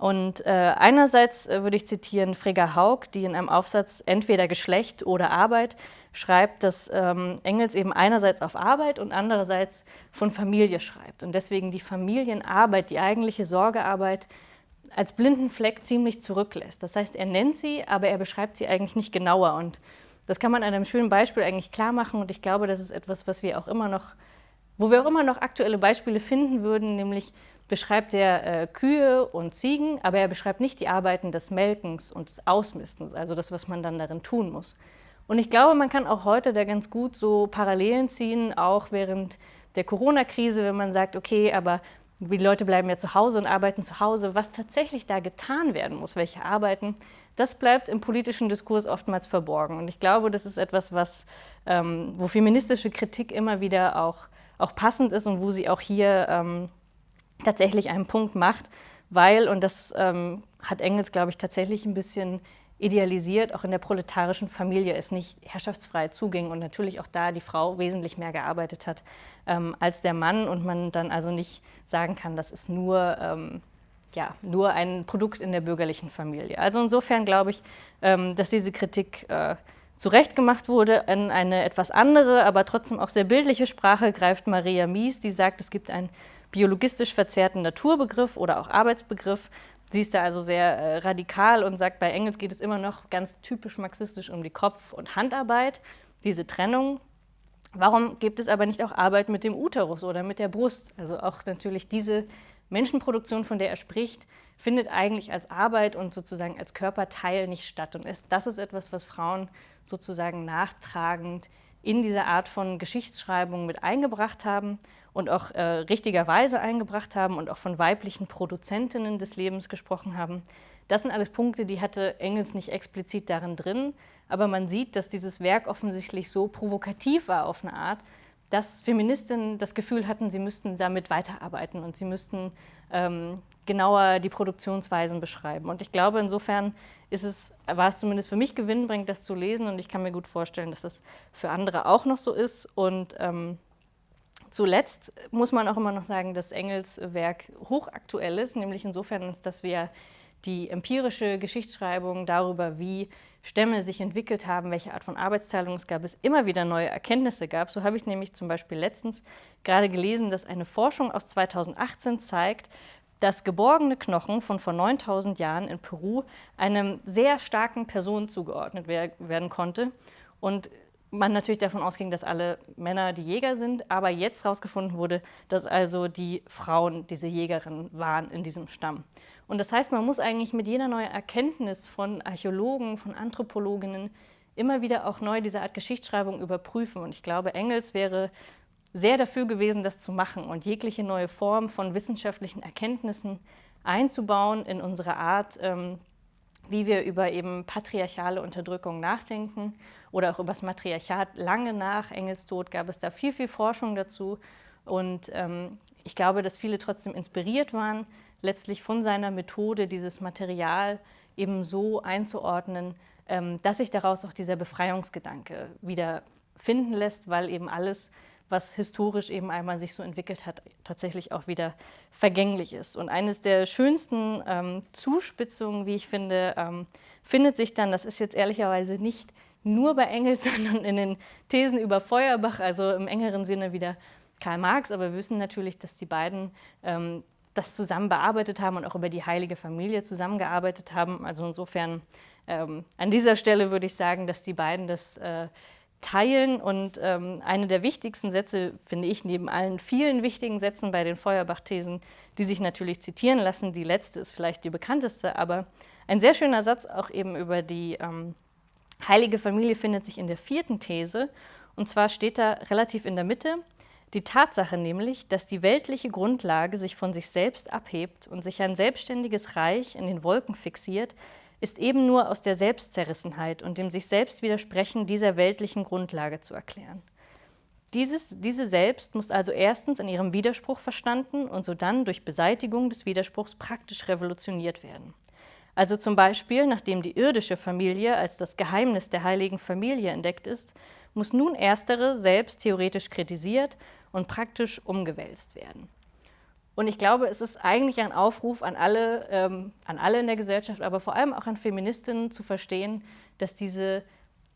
Und äh, einerseits äh, würde ich zitieren Frigga Haug, die in einem Aufsatz entweder Geschlecht oder Arbeit schreibt, dass ähm, Engels eben einerseits auf Arbeit und andererseits von Familie schreibt. Und deswegen die Familienarbeit, die eigentliche Sorgearbeit, als blinden Fleck ziemlich zurücklässt. Das heißt, er nennt sie, aber er beschreibt sie eigentlich nicht genauer. Und das kann man an einem schönen Beispiel eigentlich klar machen. Und ich glaube, das ist etwas, was wir auch immer noch, wo wir auch immer noch aktuelle Beispiele finden würden, nämlich beschreibt er äh, Kühe und Ziegen, aber er beschreibt nicht die Arbeiten des Melkens und des Ausmistens, also das, was man dann darin tun muss. Und ich glaube, man kann auch heute da ganz gut so Parallelen ziehen, auch während der Corona-Krise, wenn man sagt, okay, aber die Leute bleiben ja zu Hause und arbeiten zu Hause, was tatsächlich da getan werden muss, welche Arbeiten, das bleibt im politischen Diskurs oftmals verborgen. Und ich glaube, das ist etwas, was, ähm, wo feministische Kritik immer wieder auch, auch passend ist und wo sie auch hier ähm, tatsächlich einen Punkt macht, weil, und das ähm, hat Engels, glaube ich, tatsächlich ein bisschen idealisiert, auch in der proletarischen Familie es nicht herrschaftsfrei zuging und natürlich auch da die Frau wesentlich mehr gearbeitet hat ähm, als der Mann und man dann also nicht sagen kann, das ist nur, ähm, ja, nur ein Produkt in der bürgerlichen Familie. Also insofern glaube ich, ähm, dass diese Kritik äh, zurecht gemacht wurde. In eine etwas andere, aber trotzdem auch sehr bildliche Sprache greift Maria Mies, die sagt, es gibt einen biologistisch verzerrten Naturbegriff oder auch Arbeitsbegriff, Sie ist da also sehr äh, radikal und sagt, bei Engels geht es immer noch ganz typisch marxistisch um die Kopf- und Handarbeit, diese Trennung. Warum gibt es aber nicht auch Arbeit mit dem Uterus oder mit der Brust? Also auch natürlich diese Menschenproduktion, von der er spricht, findet eigentlich als Arbeit und sozusagen als Körperteil nicht statt. Und ist, das ist etwas, was Frauen sozusagen nachtragend in diese Art von Geschichtsschreibung mit eingebracht haben und auch äh, richtigerweise eingebracht haben und auch von weiblichen Produzentinnen des Lebens gesprochen haben. Das sind alles Punkte, die hatte Engels nicht explizit darin drin, aber man sieht, dass dieses Werk offensichtlich so provokativ war auf eine Art, dass Feministinnen das Gefühl hatten, sie müssten damit weiterarbeiten und sie müssten ähm, genauer die Produktionsweisen beschreiben. Und ich glaube, insofern ist es, war es zumindest für mich gewinnbringend, das zu lesen und ich kann mir gut vorstellen, dass das für andere auch noch so ist. Und ähm, zuletzt muss man auch immer noch sagen, dass Engels Werk hochaktuell ist, nämlich insofern, dass wir die empirische Geschichtsschreibung darüber, wie Stämme sich entwickelt haben, welche Art von Arbeitsteilung es gab, es immer wieder neue Erkenntnisse gab. So habe ich nämlich zum Beispiel letztens gerade gelesen, dass eine Forschung aus 2018 zeigt, dass geborgene Knochen von vor 9000 Jahren in Peru einem sehr starken Person zugeordnet werden konnte. Und man natürlich davon ausging, dass alle Männer die Jäger sind, aber jetzt herausgefunden wurde, dass also die Frauen diese Jägerinnen waren in diesem Stamm. Und das heißt, man muss eigentlich mit jeder neuen Erkenntnis von Archäologen, von Anthropologinnen immer wieder auch neu diese Art Geschichtsschreibung überprüfen. Und ich glaube, Engels wäre sehr dafür gewesen, das zu machen und jegliche neue Form von wissenschaftlichen Erkenntnissen einzubauen in unsere Art, ähm, wie wir über eben patriarchale Unterdrückung nachdenken oder auch über das Matriarchat. Lange nach Engels Tod gab es da viel, viel Forschung dazu. Und ähm, ich glaube, dass viele trotzdem inspiriert waren, letztlich von seiner Methode, dieses Material eben so einzuordnen, ähm, dass sich daraus auch dieser Befreiungsgedanke wieder finden lässt, weil eben alles, was historisch eben einmal sich so entwickelt hat, tatsächlich auch wieder vergänglich ist. Und eines der schönsten ähm, Zuspitzungen, wie ich finde, ähm, findet sich dann, das ist jetzt ehrlicherweise nicht nur bei Engels, sondern in den Thesen über Feuerbach, also im engeren Sinne wieder Karl Marx, aber wir wissen natürlich, dass die beiden ähm, das zusammen bearbeitet haben und auch über die heilige Familie zusammengearbeitet haben. Also insofern ähm, an dieser Stelle würde ich sagen, dass die beiden das äh, teilen. Und ähm, eine der wichtigsten Sätze, finde ich, neben allen vielen wichtigen Sätzen bei den Feuerbach-Thesen, die sich natürlich zitieren lassen, die letzte ist vielleicht die bekannteste, aber ein sehr schöner Satz auch eben über die ähm, heilige Familie findet sich in der vierten These. Und zwar steht da relativ in der Mitte, die Tatsache nämlich, dass die weltliche Grundlage sich von sich selbst abhebt und sich ein selbstständiges Reich in den Wolken fixiert, ist eben nur aus der Selbstzerrissenheit und dem sich selbst widersprechen dieser weltlichen Grundlage zu erklären. Dieses, diese Selbst muss also erstens in ihrem Widerspruch verstanden und sodann durch Beseitigung des Widerspruchs praktisch revolutioniert werden. Also zum Beispiel, nachdem die irdische Familie als das Geheimnis der heiligen Familie entdeckt ist, muss nun erstere selbst theoretisch kritisiert und praktisch umgewälzt werden. Und ich glaube, es ist eigentlich ein Aufruf an alle, ähm, an alle in der Gesellschaft, aber vor allem auch an Feministinnen zu verstehen, dass diese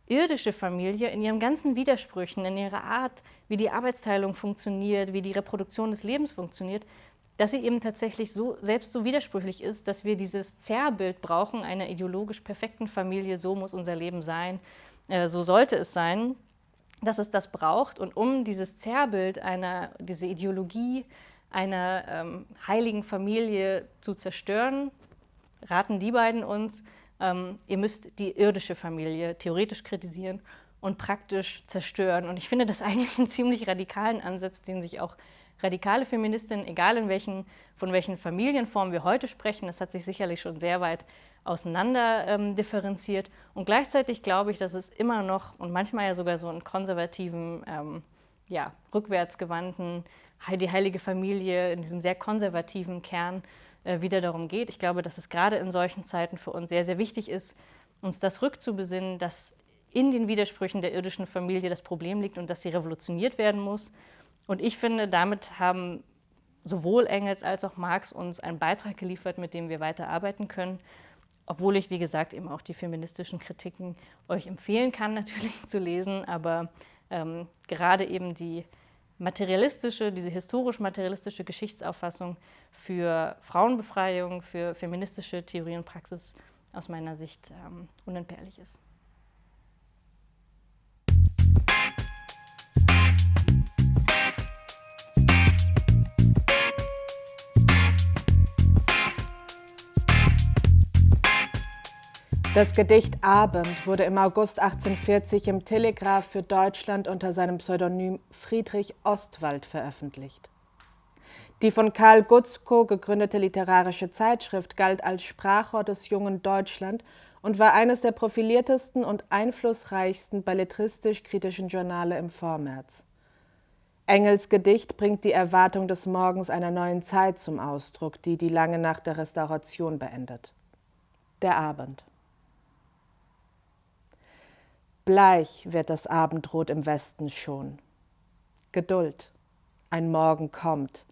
irdische Familie in ihren ganzen Widersprüchen, in ihrer Art, wie die Arbeitsteilung funktioniert, wie die Reproduktion des Lebens funktioniert, dass sie eben tatsächlich so, selbst so widersprüchlich ist, dass wir dieses Zerrbild brauchen, einer ideologisch perfekten Familie, so muss unser Leben sein, äh, so sollte es sein, dass es das braucht. Und um dieses Zerrbild, einer, diese Ideologie einer ähm, heiligen Familie zu zerstören, raten die beiden uns, ähm, ihr müsst die irdische Familie theoretisch kritisieren und praktisch zerstören. Und ich finde das eigentlich einen ziemlich radikalen Ansatz, den sich auch radikale Feministinnen, egal in welchen, von welchen Familienformen wir heute sprechen, das hat sich sicherlich schon sehr weit auseinander ähm, differenziert. Und gleichzeitig glaube ich, dass es immer noch und manchmal ja sogar so einen konservativen, ähm, ja, rückwärtsgewandten, die heilige Familie in diesem sehr konservativen Kern äh, wieder darum geht. Ich glaube, dass es gerade in solchen Zeiten für uns sehr, sehr wichtig ist, uns das rückzubesinnen, dass in den Widersprüchen der irdischen Familie das Problem liegt und dass sie revolutioniert werden muss. Und ich finde, damit haben sowohl Engels als auch Marx uns einen Beitrag geliefert, mit dem wir weiter arbeiten können. Obwohl ich, wie gesagt, eben auch die feministischen Kritiken euch empfehlen kann, natürlich zu lesen. Aber ähm, gerade eben die materialistische, diese historisch-materialistische Geschichtsauffassung für Frauenbefreiung, für feministische Theorie und Praxis aus meiner Sicht ähm, unentbehrlich ist. Das Gedicht Abend wurde im August 1840 im Telegraph für Deutschland unter seinem Pseudonym Friedrich Ostwald veröffentlicht. Die von Karl Gutzkow gegründete literarische Zeitschrift galt als Sprachrohr des jungen Deutschland und war eines der profiliertesten und einflussreichsten belletristisch-kritischen Journale im Vormärz. Engels Gedicht bringt die Erwartung des Morgens einer neuen Zeit zum Ausdruck, die die lange Nacht der Restauration beendet. Der Abend. Bleich wird das Abendrot im Westen schon. Geduld, ein Morgen kommt,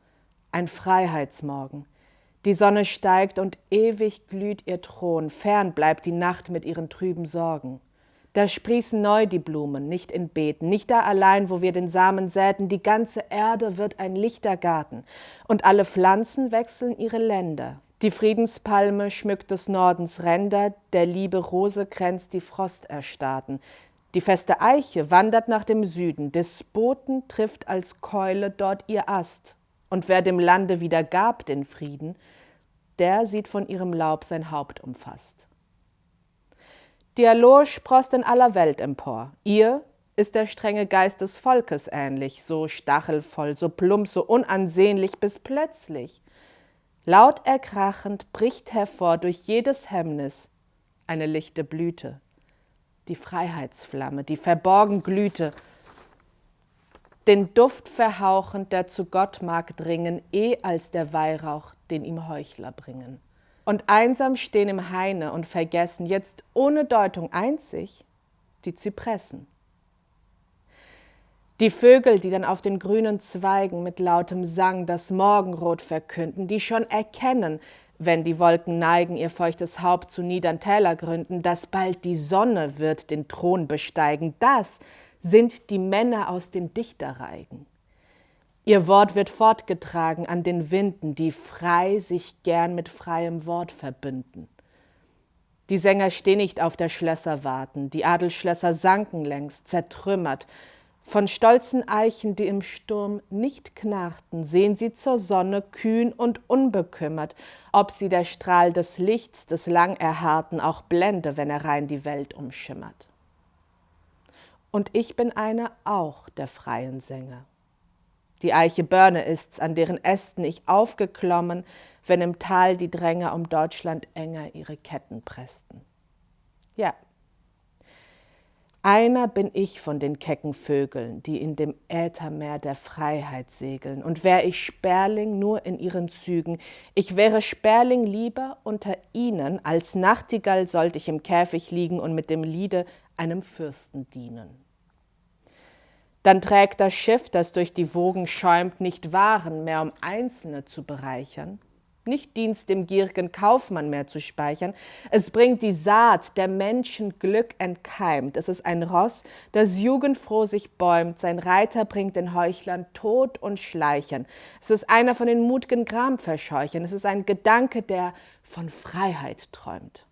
ein Freiheitsmorgen. Die Sonne steigt und ewig glüht ihr Thron, fern bleibt die Nacht mit ihren trüben Sorgen. Da sprießen neu die Blumen, nicht in Beeten, nicht da allein, wo wir den Samen säten, die ganze Erde wird ein lichter Garten, und alle Pflanzen wechseln ihre Länder. Die Friedenspalme schmückt des Nordens Ränder, der Liebe Rose kränzt die Frosterstarrten, die feste Eiche wandert nach dem Süden, Despoten trifft als Keule dort ihr Ast. Und wer dem Lande wieder gab den Frieden, der sieht von ihrem Laub sein Haupt umfasst. Dialog sproßt in aller Welt empor. Ihr ist der strenge Geist des Volkes ähnlich, so stachelvoll, so plump, so unansehnlich, bis plötzlich, laut erkrachend, bricht hervor durch jedes Hemmnis eine lichte Blüte die Freiheitsflamme, die verborgen glühte, den Duft verhauchend, der zu Gott mag dringen, eh als der Weihrauch, den ihm Heuchler bringen. Und einsam stehen im Haine und vergessen, jetzt ohne Deutung einzig, die Zypressen. Die Vögel, die dann auf den grünen Zweigen mit lautem Sang das Morgenrot verkünden, die schon erkennen, wenn die Wolken neigen ihr feuchtes Haupt zu niedern Tälergründen, dass bald die Sonne wird den Thron besteigen, das sind die Männer aus den Dichterreigen. Ihr Wort wird fortgetragen an den Winden, die frei sich gern mit freiem Wort verbünden. Die Sänger stehen nicht auf der Schlösser warten, die Adelschlösser sanken längst, zertrümmert, von stolzen Eichen, die im Sturm nicht knarrten, sehen sie zur Sonne kühn und unbekümmert, ob sie der Strahl des Lichts, des lang Erharrten, auch blende, wenn er rein die Welt umschimmert. Und ich bin einer auch der freien Sänger. Die Eiche Börne ist's, an deren Ästen ich aufgeklommen, wenn im Tal die Dränger um Deutschland enger ihre Ketten pressten. Ja, einer bin ich von den kecken Vögeln, die in dem Äthermeer der Freiheit segeln. Und wär ich Sperling nur in ihren Zügen, ich wäre Sperling lieber unter ihnen, als Nachtigall sollte ich im Käfig liegen und mit dem Liede einem Fürsten dienen. Dann trägt das Schiff, das durch die Wogen schäumt, nicht Waren mehr, um Einzelne zu bereichern, nicht Dienst dem gierigen Kaufmann mehr zu speichern. Es bringt die Saat der Menschen Glück entkeimt. Es ist ein Ross, das jugendfroh sich bäumt. Sein Reiter bringt den Heuchlern Tod und Schleichern. Es ist einer von den mutigen Gramverscheuchern. Es ist ein Gedanke, der von Freiheit träumt.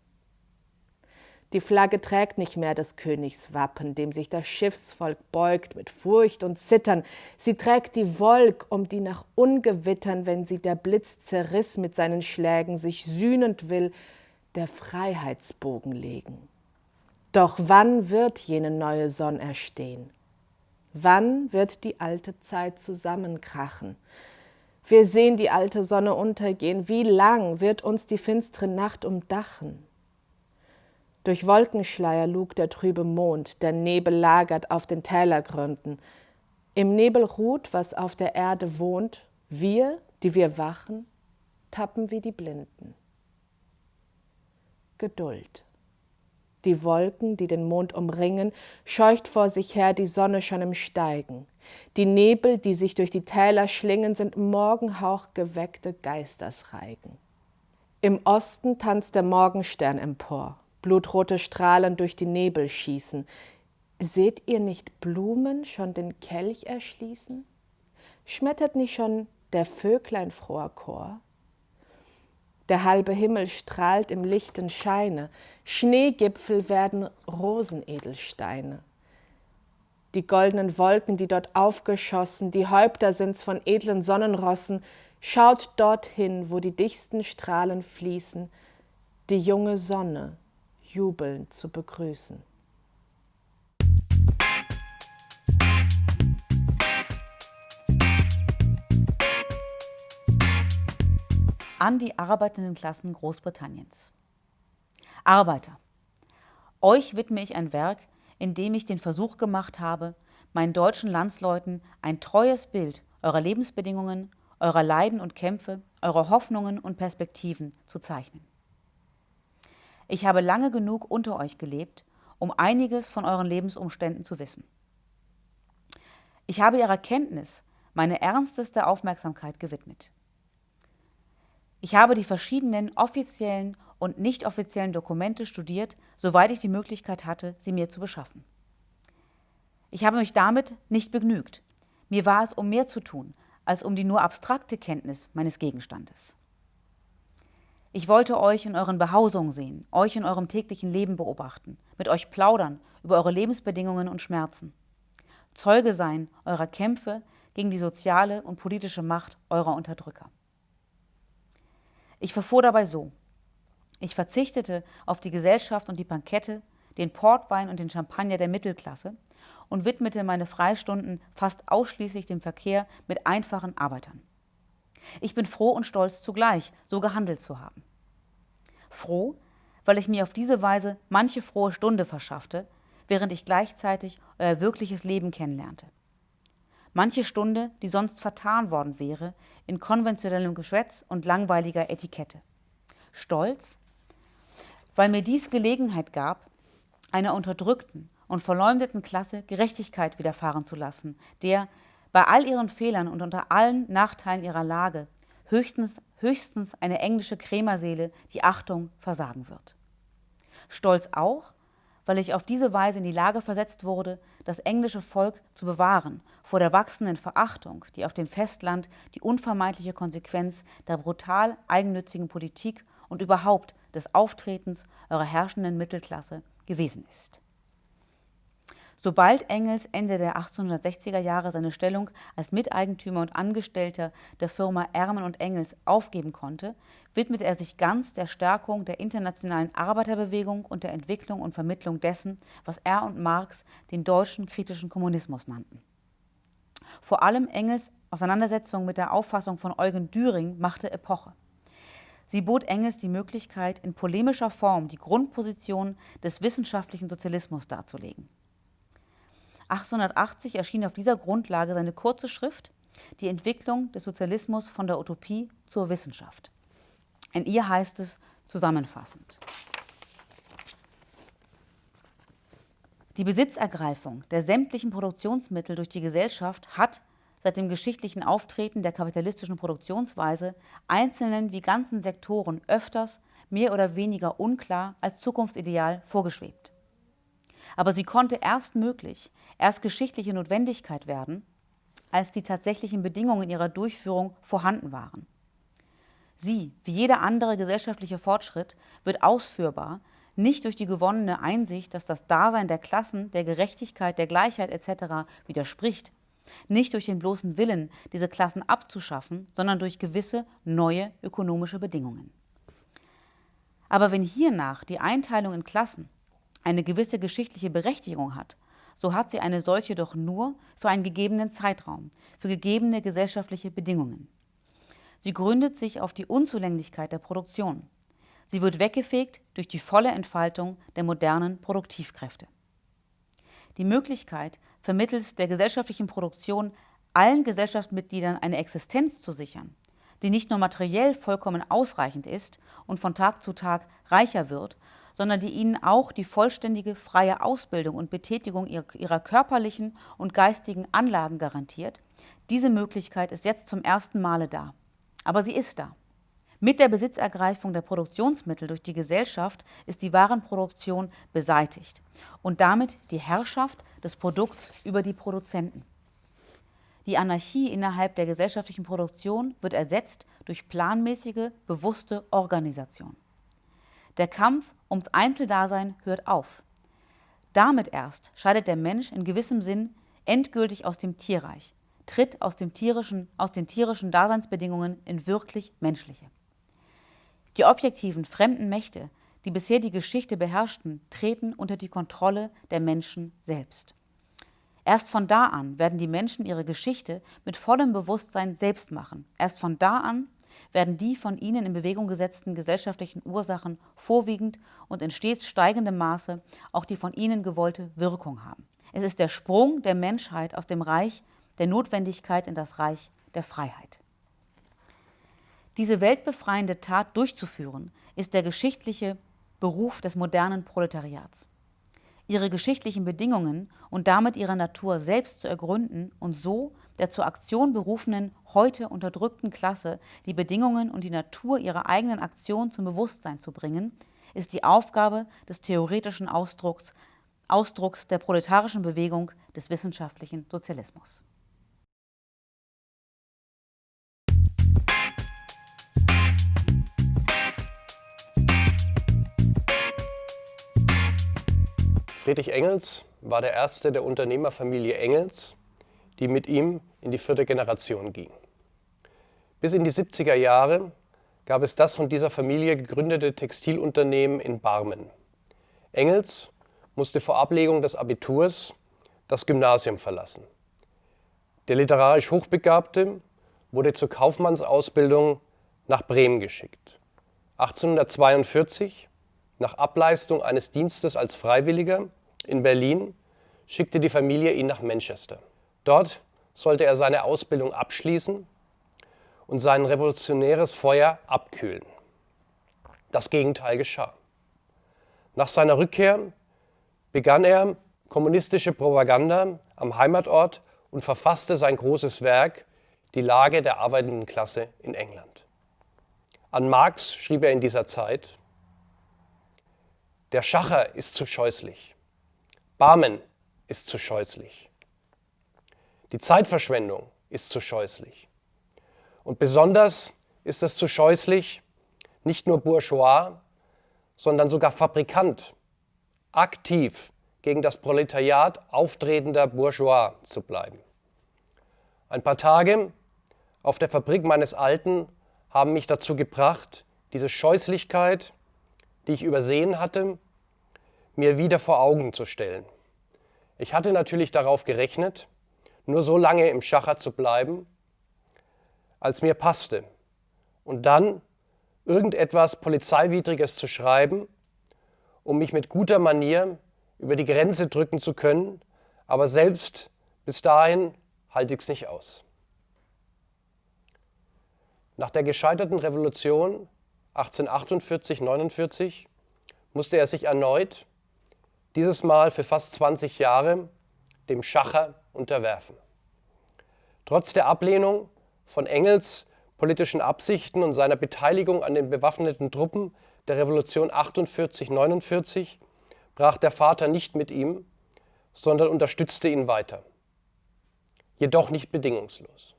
Die Flagge trägt nicht mehr des Königs Wappen, dem sich das Schiffsvolk beugt mit Furcht und Zittern. Sie trägt die Wolk, um die nach Ungewittern, wenn sie der Blitz zerriss mit seinen Schlägen, sich sühnend will, der Freiheitsbogen legen. Doch wann wird jene neue Sonn erstehen? Wann wird die alte Zeit zusammenkrachen? Wir sehen die alte Sonne untergehen. Wie lang wird uns die finstere Nacht umdachen? Durch Wolkenschleier lugt der trübe Mond, der Nebel lagert auf den Tälergründen. Im Nebel ruht, was auf der Erde wohnt, wir, die wir wachen, tappen wie die Blinden. Geduld. Die Wolken, die den Mond umringen, scheucht vor sich her die Sonne schon im Steigen. Die Nebel, die sich durch die Täler schlingen, sind Morgenhauch geweckte Geistersreigen. Im Osten tanzt der Morgenstern empor blutrote Strahlen durch die Nebel schießen. Seht ihr nicht Blumen schon den Kelch erschließen? Schmettert nicht schon der Vöglein froher Chor? Der halbe Himmel strahlt im lichten Scheine, Schneegipfel werden Rosenedelsteine. Die goldenen Wolken, die dort aufgeschossen, die Häupter sind's von edlen Sonnenrossen, schaut dorthin, wo die dichtsten Strahlen fließen, die junge Sonne, jubelnd zu begrüßen. An die arbeitenden Klassen Großbritanniens. Arbeiter, euch widme ich ein Werk, in dem ich den Versuch gemacht habe, meinen deutschen Landsleuten ein treues Bild eurer Lebensbedingungen, eurer Leiden und Kämpfe, eurer Hoffnungen und Perspektiven zu zeichnen. Ich habe lange genug unter euch gelebt, um einiges von euren Lebensumständen zu wissen. Ich habe ihrer Kenntnis meine ernsteste Aufmerksamkeit gewidmet. Ich habe die verschiedenen offiziellen und nicht offiziellen Dokumente studiert, soweit ich die Möglichkeit hatte, sie mir zu beschaffen. Ich habe mich damit nicht begnügt. Mir war es um mehr zu tun, als um die nur abstrakte Kenntnis meines Gegenstandes. Ich wollte euch in euren Behausungen sehen, euch in eurem täglichen Leben beobachten, mit euch plaudern über eure Lebensbedingungen und Schmerzen. Zeuge sein eurer Kämpfe gegen die soziale und politische Macht eurer Unterdrücker. Ich verfuhr dabei so. Ich verzichtete auf die Gesellschaft und die Bankette, den Portwein und den Champagner der Mittelklasse und widmete meine Freistunden fast ausschließlich dem Verkehr mit einfachen Arbeitern. Ich bin froh und stolz zugleich, so gehandelt zu haben. Froh, weil ich mir auf diese Weise manche frohe Stunde verschaffte, während ich gleichzeitig euer wirkliches Leben kennenlernte. Manche Stunde, die sonst vertan worden wäre in konventionellem Geschwätz und langweiliger Etikette. Stolz, weil mir dies Gelegenheit gab, einer unterdrückten, und verleumdeten Klasse Gerechtigkeit widerfahren zu lassen, der bei all ihren Fehlern und unter allen Nachteilen ihrer Lage höchstens, höchstens eine englische Krämerseele die Achtung versagen wird. Stolz auch, weil ich auf diese Weise in die Lage versetzt wurde, das englische Volk zu bewahren vor der wachsenden Verachtung, die auf dem Festland die unvermeidliche Konsequenz der brutal eigennützigen Politik und überhaupt des Auftretens eurer herrschenden Mittelklasse gewesen ist. Sobald Engels Ende der 1860er Jahre seine Stellung als Miteigentümer und Angestellter der Firma Ermen und Engels aufgeben konnte, widmete er sich ganz der Stärkung der internationalen Arbeiterbewegung und der Entwicklung und Vermittlung dessen, was er und Marx den deutschen kritischen Kommunismus nannten. Vor allem Engels Auseinandersetzung mit der Auffassung von Eugen Düring machte Epoche. Sie bot Engels die Möglichkeit, in polemischer Form die Grundposition des wissenschaftlichen Sozialismus darzulegen. 1880 erschien auf dieser Grundlage seine kurze Schrift Die Entwicklung des Sozialismus von der Utopie zur Wissenschaft. In ihr heißt es zusammenfassend. Die Besitzergreifung der sämtlichen Produktionsmittel durch die Gesellschaft hat seit dem geschichtlichen Auftreten der kapitalistischen Produktionsweise einzelnen wie ganzen Sektoren öfters mehr oder weniger unklar als Zukunftsideal vorgeschwebt. Aber sie konnte erst möglich, erst geschichtliche Notwendigkeit werden, als die tatsächlichen Bedingungen ihrer Durchführung vorhanden waren. Sie, wie jeder andere gesellschaftliche Fortschritt, wird ausführbar, nicht durch die gewonnene Einsicht, dass das Dasein der Klassen, der Gerechtigkeit, der Gleichheit etc. widerspricht, nicht durch den bloßen Willen, diese Klassen abzuschaffen, sondern durch gewisse neue ökonomische Bedingungen. Aber wenn hiernach die Einteilung in Klassen eine gewisse geschichtliche Berechtigung hat, so hat sie eine solche doch nur für einen gegebenen Zeitraum, für gegebene gesellschaftliche Bedingungen. Sie gründet sich auf die Unzulänglichkeit der Produktion. Sie wird weggefegt durch die volle Entfaltung der modernen Produktivkräfte. Die Möglichkeit, vermittels der gesellschaftlichen Produktion allen Gesellschaftsmitgliedern eine Existenz zu sichern, die nicht nur materiell vollkommen ausreichend ist und von Tag zu Tag reicher wird, sondern die ihnen auch die vollständige freie Ausbildung und Betätigung ihrer körperlichen und geistigen Anlagen garantiert. Diese Möglichkeit ist jetzt zum ersten Male da. Aber sie ist da. Mit der Besitzergreifung der Produktionsmittel durch die Gesellschaft ist die Warenproduktion beseitigt und damit die Herrschaft des Produkts über die Produzenten. Die Anarchie innerhalb der gesellschaftlichen Produktion wird ersetzt durch planmäßige, bewusste Organisation. Der Kampf ums Einzeldasein hört auf. Damit erst scheidet der Mensch in gewissem Sinn endgültig aus dem Tierreich, tritt aus, dem tierischen, aus den tierischen Daseinsbedingungen in wirklich menschliche. Die objektiven fremden Mächte, die bisher die Geschichte beherrschten, treten unter die Kontrolle der Menschen selbst. Erst von da an werden die Menschen ihre Geschichte mit vollem Bewusstsein selbst machen. Erst von da an werden die von ihnen in Bewegung gesetzten gesellschaftlichen Ursachen vorwiegend und in stets steigendem Maße auch die von ihnen gewollte Wirkung haben. Es ist der Sprung der Menschheit aus dem Reich der Notwendigkeit in das Reich der Freiheit. Diese weltbefreiende Tat durchzuführen, ist der geschichtliche Beruf des modernen Proletariats. Ihre geschichtlichen Bedingungen und damit ihre Natur selbst zu ergründen und so der zur Aktion berufenen, heute unterdrückten Klasse die Bedingungen und die Natur ihrer eigenen Aktion zum Bewusstsein zu bringen, ist die Aufgabe des theoretischen Ausdrucks, Ausdrucks der proletarischen Bewegung des wissenschaftlichen Sozialismus. Friedrich Engels war der erste der Unternehmerfamilie Engels, die mit ihm in die vierte Generation ging. Bis in die 70er Jahre gab es das von dieser Familie gegründete Textilunternehmen in Barmen. Engels musste vor Ablegung des Abiturs das Gymnasium verlassen. Der literarisch Hochbegabte wurde zur Kaufmannsausbildung nach Bremen geschickt. 1842 nach Ableistung eines Dienstes als Freiwilliger in Berlin schickte die Familie ihn nach Manchester. Dort sollte er seine Ausbildung abschließen und sein revolutionäres Feuer abkühlen. Das Gegenteil geschah. Nach seiner Rückkehr begann er kommunistische Propaganda am Heimatort und verfasste sein großes Werk Die Lage der arbeitenden Klasse in England. An Marx schrieb er in dieser Zeit, der Schacher ist zu scheußlich. Barmen ist zu scheußlich. Die Zeitverschwendung ist zu scheußlich. Und besonders ist es zu scheußlich, nicht nur Bourgeois, sondern sogar Fabrikant, aktiv gegen das Proletariat auftretender Bourgeois zu bleiben. Ein paar Tage auf der Fabrik meines Alten haben mich dazu gebracht, diese Scheußlichkeit die ich übersehen hatte, mir wieder vor Augen zu stellen. Ich hatte natürlich darauf gerechnet, nur so lange im Schacher zu bleiben, als mir passte, und dann irgendetwas Polizeiwidriges zu schreiben, um mich mit guter Manier über die Grenze drücken zu können, aber selbst bis dahin halte ich es nicht aus. Nach der gescheiterten Revolution 1848, 49 musste er sich erneut, dieses Mal für fast 20 Jahre, dem Schacher unterwerfen. Trotz der Ablehnung von Engels politischen Absichten und seiner Beteiligung an den bewaffneten Truppen der Revolution 48-49 brach der Vater nicht mit ihm, sondern unterstützte ihn weiter. Jedoch nicht bedingungslos.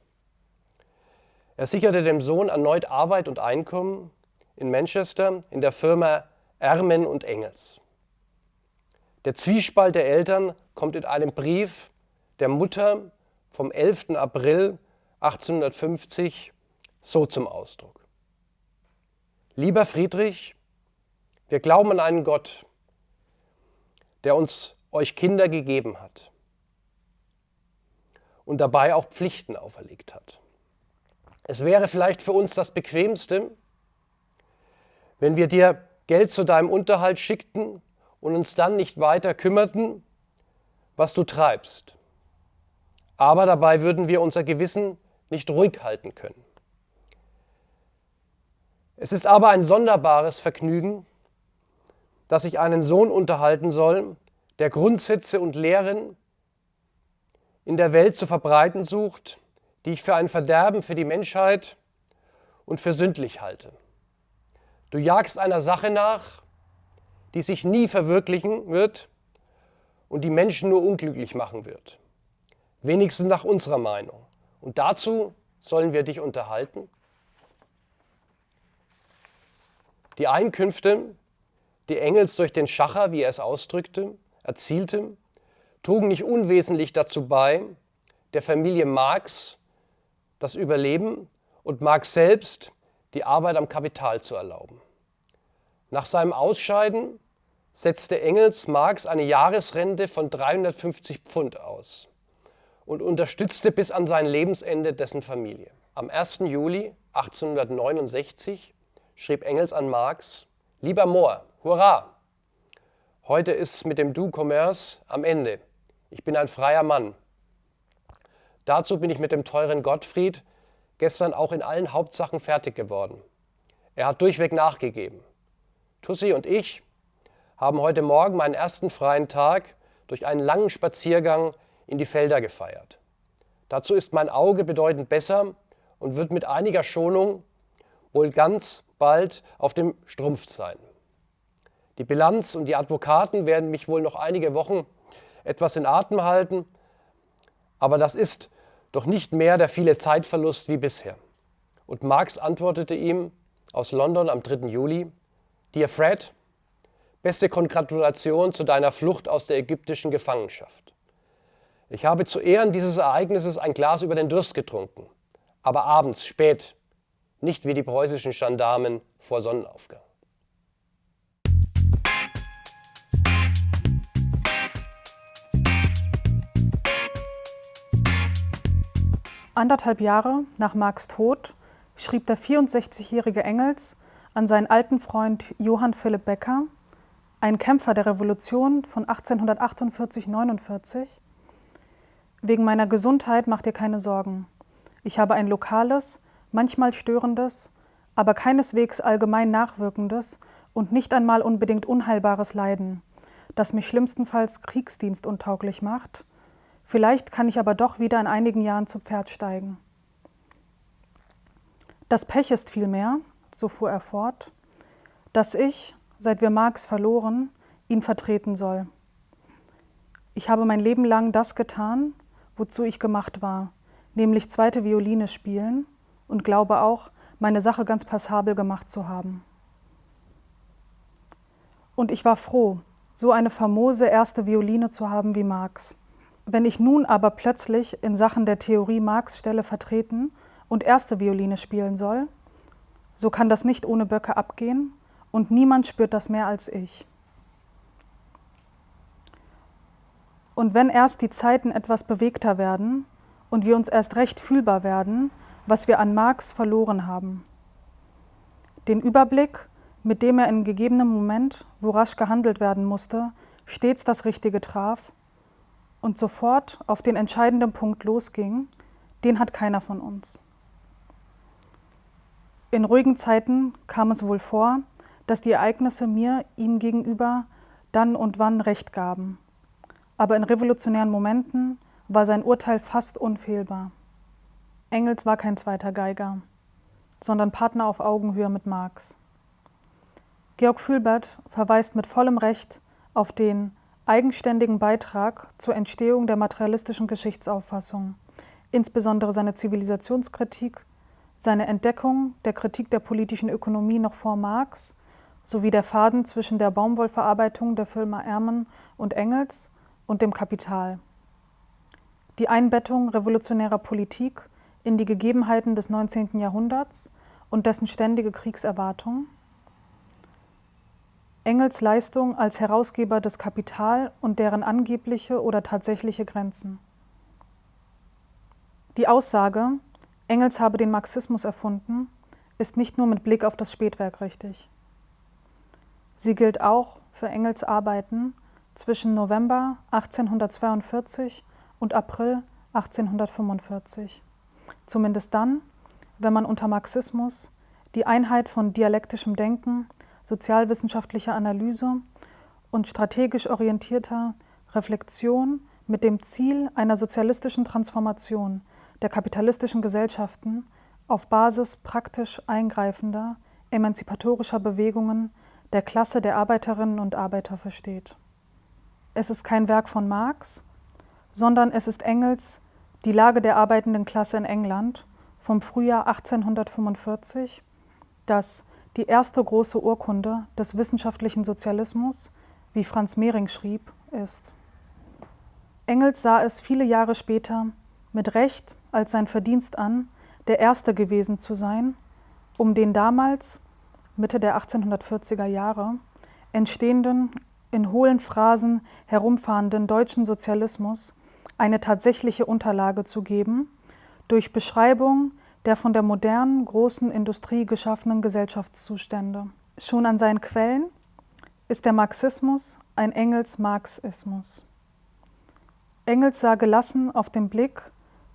Er sicherte dem Sohn erneut Arbeit und Einkommen in Manchester in der Firma Ermen und Engels. Der Zwiespalt der Eltern kommt in einem Brief der Mutter vom 11. April 1850 so zum Ausdruck. Lieber Friedrich, wir glauben an einen Gott, der uns euch Kinder gegeben hat und dabei auch Pflichten auferlegt hat. Es wäre vielleicht für uns das Bequemste, wenn wir dir Geld zu deinem Unterhalt schickten und uns dann nicht weiter kümmerten, was du treibst. Aber dabei würden wir unser Gewissen nicht ruhig halten können. Es ist aber ein sonderbares Vergnügen, dass ich einen Sohn unterhalten soll, der Grundsätze und Lehren in der Welt zu verbreiten sucht, die ich für ein Verderben für die Menschheit und für sündlich halte. Du jagst einer Sache nach, die sich nie verwirklichen wird und die Menschen nur unglücklich machen wird. Wenigstens nach unserer Meinung. Und dazu sollen wir dich unterhalten. Die Einkünfte, die Engels durch den Schacher, wie er es ausdrückte, erzielte, trugen nicht unwesentlich dazu bei, der Familie Marx das Überleben und Marx selbst die Arbeit am Kapital zu erlauben. Nach seinem Ausscheiden setzte Engels Marx eine Jahresrente von 350 Pfund aus und unterstützte bis an sein Lebensende dessen Familie. Am 1. Juli 1869 schrieb Engels an Marx, Lieber Mohr, hurra! Heute ist mit dem Du Commerce am Ende. Ich bin ein freier Mann. Dazu bin ich mit dem teuren Gottfried gestern auch in allen Hauptsachen fertig geworden. Er hat durchweg nachgegeben. Tussi und ich haben heute Morgen meinen ersten freien Tag durch einen langen Spaziergang in die Felder gefeiert. Dazu ist mein Auge bedeutend besser und wird mit einiger Schonung wohl ganz bald auf dem Strumpf sein. Die Bilanz und die Advokaten werden mich wohl noch einige Wochen etwas in Atem halten, aber das ist doch nicht mehr der viele Zeitverlust wie bisher. Und Marx antwortete ihm aus London am 3. Juli, Dear Fred, beste Kongratulation zu deiner Flucht aus der ägyptischen Gefangenschaft. Ich habe zu Ehren dieses Ereignisses ein Glas über den Durst getrunken, aber abends, spät, nicht wie die preußischen Gendarmen vor Sonnenaufgang. Anderthalb Jahre nach Marx Tod schrieb der 64-jährige Engels an seinen alten Freund Johann Philipp Becker, ein Kämpfer der Revolution von 1848-49, Wegen meiner Gesundheit mach dir keine Sorgen. Ich habe ein lokales, manchmal störendes, aber keineswegs allgemein nachwirkendes und nicht einmal unbedingt unheilbares Leiden, das mich schlimmstenfalls kriegsdienstuntauglich macht. Vielleicht kann ich aber doch wieder in einigen Jahren zu Pferd steigen. Das Pech ist vielmehr, so fuhr er fort, dass ich, seit wir Marx verloren, ihn vertreten soll. Ich habe mein Leben lang das getan, wozu ich gemacht war, nämlich zweite Violine spielen und glaube auch, meine Sache ganz passabel gemacht zu haben. Und ich war froh, so eine famose erste Violine zu haben wie Marx. Wenn ich nun aber plötzlich in Sachen der Theorie Marx Stelle vertreten und erste Violine spielen soll, so kann das nicht ohne Böcke abgehen und niemand spürt das mehr als ich. Und wenn erst die Zeiten etwas bewegter werden und wir uns erst recht fühlbar werden, was wir an Marx verloren haben. Den Überblick, mit dem er in gegebenem Moment, wo rasch gehandelt werden musste, stets das Richtige traf und sofort auf den entscheidenden Punkt losging, den hat keiner von uns. In ruhigen Zeiten kam es wohl vor, dass die Ereignisse mir ihm gegenüber dann und wann Recht gaben. Aber in revolutionären Momenten war sein Urteil fast unfehlbar. Engels war kein zweiter Geiger, sondern Partner auf Augenhöhe mit Marx. Georg Fülbert verweist mit vollem Recht auf den eigenständigen Beitrag zur Entstehung der materialistischen Geschichtsauffassung, insbesondere seine Zivilisationskritik, seine Entdeckung der Kritik der politischen Ökonomie noch vor Marx sowie der Faden zwischen der Baumwollverarbeitung der Firma Ermen und Engels und dem Kapital. Die Einbettung revolutionärer Politik in die Gegebenheiten des 19. Jahrhunderts und dessen ständige Kriegserwartung. Engels Leistung als Herausgeber des Kapital und deren angebliche oder tatsächliche Grenzen. Die Aussage, Engels habe den Marxismus erfunden, ist nicht nur mit Blick auf das Spätwerk richtig. Sie gilt auch für Engels Arbeiten zwischen November 1842 und April 1845. Zumindest dann, wenn man unter Marxismus die Einheit von dialektischem Denken, sozialwissenschaftlicher Analyse und strategisch orientierter Reflexion mit dem Ziel einer sozialistischen Transformation der kapitalistischen Gesellschaften auf Basis praktisch eingreifender, emanzipatorischer Bewegungen der Klasse der Arbeiterinnen und Arbeiter versteht es ist kein Werk von Marx, sondern es ist Engels Die Lage der arbeitenden Klasse in England vom Frühjahr 1845, das die erste große Urkunde des wissenschaftlichen Sozialismus, wie Franz Mehring schrieb, ist. Engels sah es viele Jahre später mit Recht als sein Verdienst an, der Erste gewesen zu sein, um den damals Mitte der 1840er Jahre, entstehenden, in hohlen Phrasen herumfahrenden deutschen Sozialismus eine tatsächliche Unterlage zu geben, durch Beschreibung der von der modernen, großen Industrie geschaffenen Gesellschaftszustände. Schon an seinen Quellen ist der Marxismus ein Engels-Marxismus. Engels sah gelassen auf den Blick,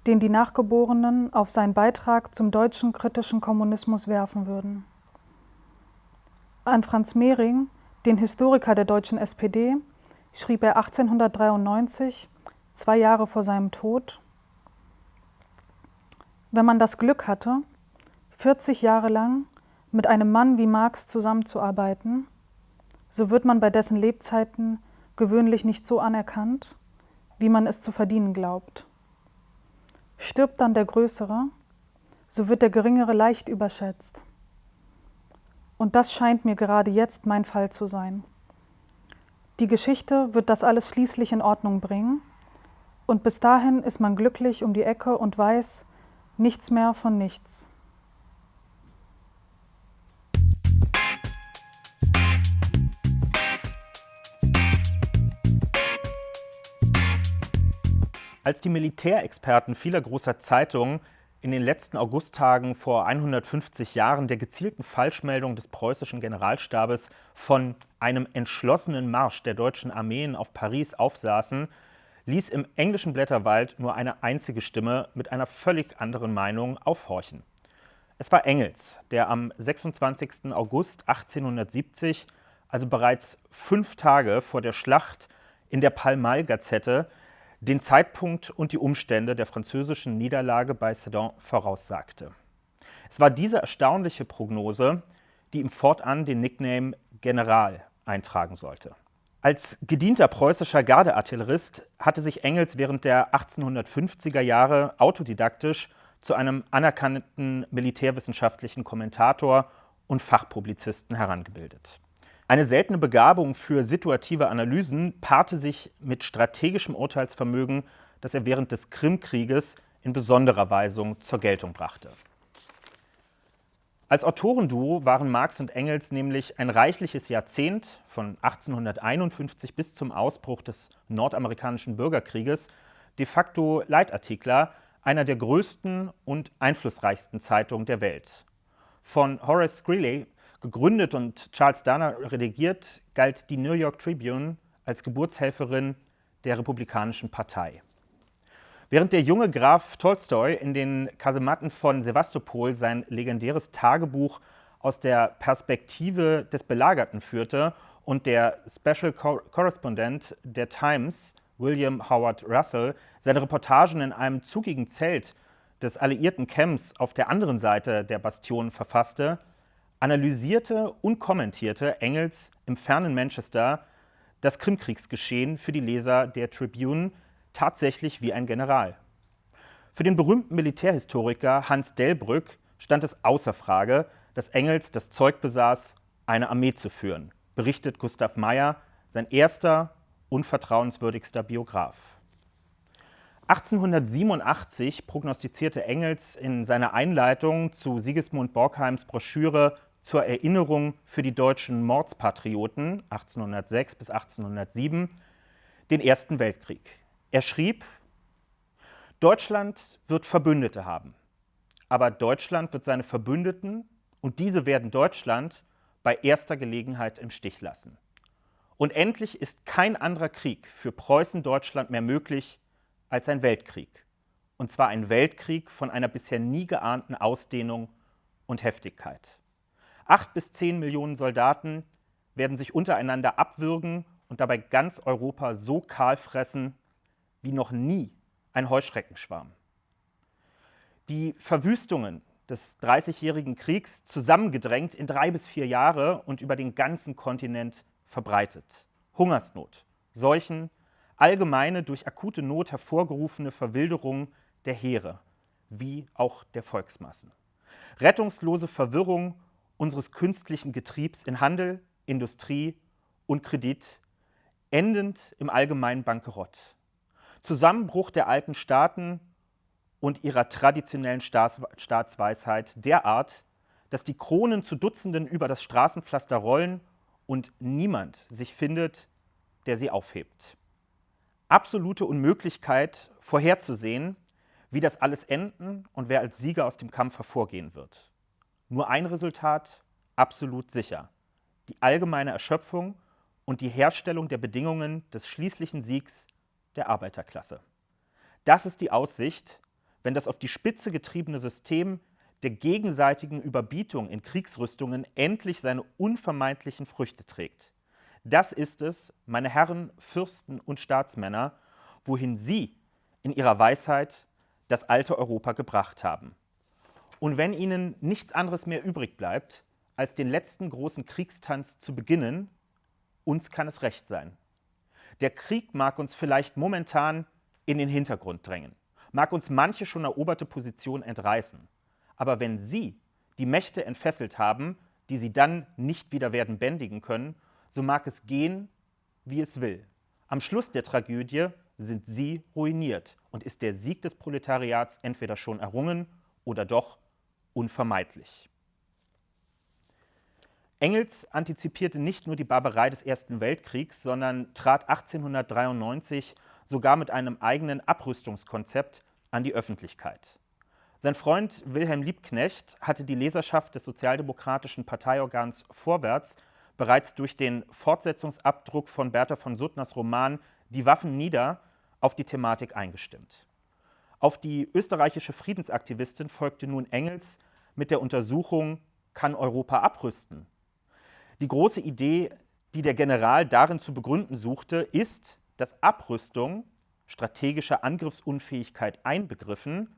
den die Nachgeborenen auf seinen Beitrag zum deutschen kritischen Kommunismus werfen würden. An Franz Mehring, den Historiker der deutschen SPD, schrieb er 1893, zwei Jahre vor seinem Tod, wenn man das Glück hatte, 40 Jahre lang mit einem Mann wie Marx zusammenzuarbeiten, so wird man bei dessen Lebzeiten gewöhnlich nicht so anerkannt, wie man es zu verdienen glaubt. Stirbt dann der Größere, so wird der Geringere leicht überschätzt. Und das scheint mir gerade jetzt mein Fall zu sein. Die Geschichte wird das alles schließlich in Ordnung bringen, und bis dahin ist man glücklich um die Ecke und weiß, nichts mehr von nichts. Als die Militärexperten vieler großer Zeitungen in den letzten Augusttagen vor 150 Jahren der gezielten Falschmeldung des preußischen Generalstabes von einem entschlossenen Marsch der deutschen Armeen auf Paris aufsaßen, ließ im englischen Blätterwald nur eine einzige Stimme mit einer völlig anderen Meinung aufhorchen. Es war Engels, der am 26. August 1870, also bereits fünf Tage vor der Schlacht in der Pall-Mall-Gazette, den Zeitpunkt und die Umstände der französischen Niederlage bei Sedan voraussagte. Es war diese erstaunliche Prognose, die ihm fortan den Nickname General eintragen sollte. Als gedienter preußischer Gardeartillerist hatte sich Engels während der 1850er Jahre autodidaktisch zu einem anerkannten militärwissenschaftlichen Kommentator und Fachpublizisten herangebildet. Eine seltene Begabung für situative Analysen paarte sich mit strategischem Urteilsvermögen, das er während des Krimkrieges in besonderer Weise zur Geltung brachte. Als Autorenduo waren Marx und Engels nämlich ein reichliches Jahrzehnt von 1851 bis zum Ausbruch des nordamerikanischen Bürgerkrieges de facto Leitartikler einer der größten und einflussreichsten Zeitungen der Welt. Von Horace Greeley Gegründet und Charles Dana redigiert, galt die New York Tribune als Geburtshelferin der Republikanischen Partei. Während der junge Graf Tolstoi in den Kasematten von Sevastopol sein legendäres Tagebuch aus der Perspektive des Belagerten führte und der Special Correspondent der Times, William Howard Russell, seine Reportagen in einem zugigen Zelt des alliierten Camps auf der anderen Seite der Bastion verfasste, analysierte und kommentierte Engels im fernen Manchester das Krimkriegsgeschehen für die Leser der Tribune tatsächlich wie ein General. Für den berühmten Militärhistoriker Hans Delbrück stand es außer Frage, dass Engels das Zeug besaß, eine Armee zu führen, berichtet Gustav Meyer, sein erster unvertrauenswürdigster Biograf. 1887 prognostizierte Engels in seiner Einleitung zu Sigismund Borkheims Broschüre zur Erinnerung für die deutschen Mordspatrioten 1806 bis 1807 den Ersten Weltkrieg. Er schrieb, Deutschland wird Verbündete haben, aber Deutschland wird seine Verbündeten und diese werden Deutschland bei erster Gelegenheit im Stich lassen. Und endlich ist kein anderer Krieg für Preußen-Deutschland mehr möglich als ein Weltkrieg. Und zwar ein Weltkrieg von einer bisher nie geahnten Ausdehnung und Heftigkeit. Acht bis zehn Millionen Soldaten werden sich untereinander abwürgen und dabei ganz Europa so kahl fressen wie noch nie ein Heuschreckenschwarm. Die Verwüstungen des Dreißigjährigen Kriegs zusammengedrängt in drei bis vier Jahre und über den ganzen Kontinent verbreitet. Hungersnot, Seuchen, allgemeine durch akute Not hervorgerufene Verwilderung der Heere, wie auch der Volksmassen. Rettungslose Verwirrung unseres künstlichen Getriebs in Handel, Industrie und Kredit, endend im allgemeinen Bankerott. Zusammenbruch der alten Staaten und ihrer traditionellen Staats Staatsweisheit derart, dass die Kronen zu Dutzenden über das Straßenpflaster rollen und niemand sich findet, der sie aufhebt. Absolute Unmöglichkeit vorherzusehen, wie das alles enden und wer als Sieger aus dem Kampf hervorgehen wird. Nur ein Resultat absolut sicher. Die allgemeine Erschöpfung und die Herstellung der Bedingungen des schließlichen Siegs der Arbeiterklasse. Das ist die Aussicht, wenn das auf die Spitze getriebene System der gegenseitigen Überbietung in Kriegsrüstungen endlich seine unvermeidlichen Früchte trägt. Das ist es, meine Herren, Fürsten und Staatsmänner, wohin Sie in Ihrer Weisheit das alte Europa gebracht haben. Und wenn Ihnen nichts anderes mehr übrig bleibt, als den letzten großen Kriegstanz zu beginnen, uns kann es recht sein. Der Krieg mag uns vielleicht momentan in den Hintergrund drängen, mag uns manche schon eroberte Position entreißen. Aber wenn Sie die Mächte entfesselt haben, die Sie dann nicht wieder werden bändigen können, so mag es gehen, wie es will. Am Schluss der Tragödie sind Sie ruiniert und ist der Sieg des Proletariats entweder schon errungen oder doch unvermeidlich. Engels antizipierte nicht nur die Barbarei des Ersten Weltkriegs, sondern trat 1893 sogar mit einem eigenen Abrüstungskonzept an die Öffentlichkeit. Sein Freund Wilhelm Liebknecht hatte die Leserschaft des sozialdemokratischen Parteiorgans Vorwärts bereits durch den Fortsetzungsabdruck von Bertha von Suttners Roman Die Waffen nieder auf die Thematik eingestimmt. Auf die österreichische Friedensaktivistin folgte nun Engels mit der Untersuchung Kann Europa abrüsten? Die große Idee, die der General darin zu begründen suchte, ist, dass Abrüstung, strategische Angriffsunfähigkeit einbegriffen,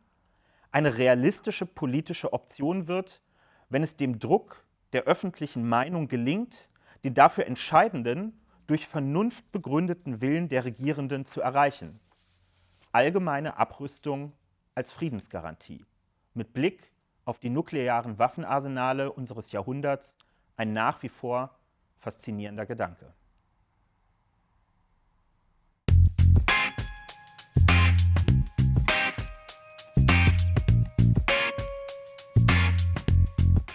eine realistische politische Option wird, wenn es dem Druck der öffentlichen Meinung gelingt, den dafür entscheidenden, durch Vernunft begründeten Willen der Regierenden zu erreichen. Allgemeine Abrüstung als Friedensgarantie. Mit Blick auf die nuklearen Waffenarsenale unseres Jahrhunderts ein nach wie vor faszinierender Gedanke.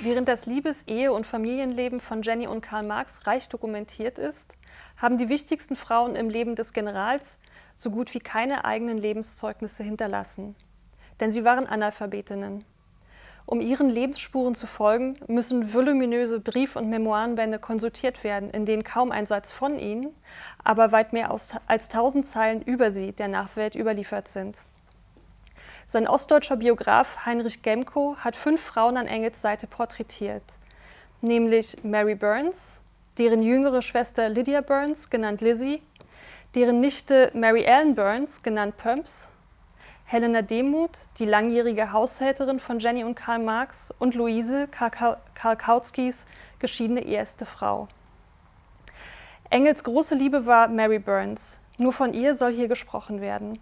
Während das Liebes-, Ehe- und Familienleben von Jenny und Karl Marx reich dokumentiert ist, haben die wichtigsten Frauen im Leben des Generals so gut wie keine eigenen Lebenszeugnisse hinterlassen. Denn sie waren Analphabetinnen. Um ihren Lebensspuren zu folgen, müssen voluminöse Brief- und Memoirenbände konsultiert werden, in denen kaum ein Satz von ihnen, aber weit mehr als tausend Zeilen über sie der Nachwelt überliefert sind. Sein ostdeutscher Biograf Heinrich Gemko hat fünf Frauen an Engels Seite porträtiert, nämlich Mary Burns, deren jüngere Schwester Lydia Burns, genannt Lizzie, deren Nichte Mary Ellen Burns, genannt Pumps, Helena Demuth, die langjährige Haushälterin von Jenny und Karl Marx und Luise, Karl, Kautskys geschiedene erste Frau. Engels große Liebe war Mary Burns, nur von ihr soll hier gesprochen werden.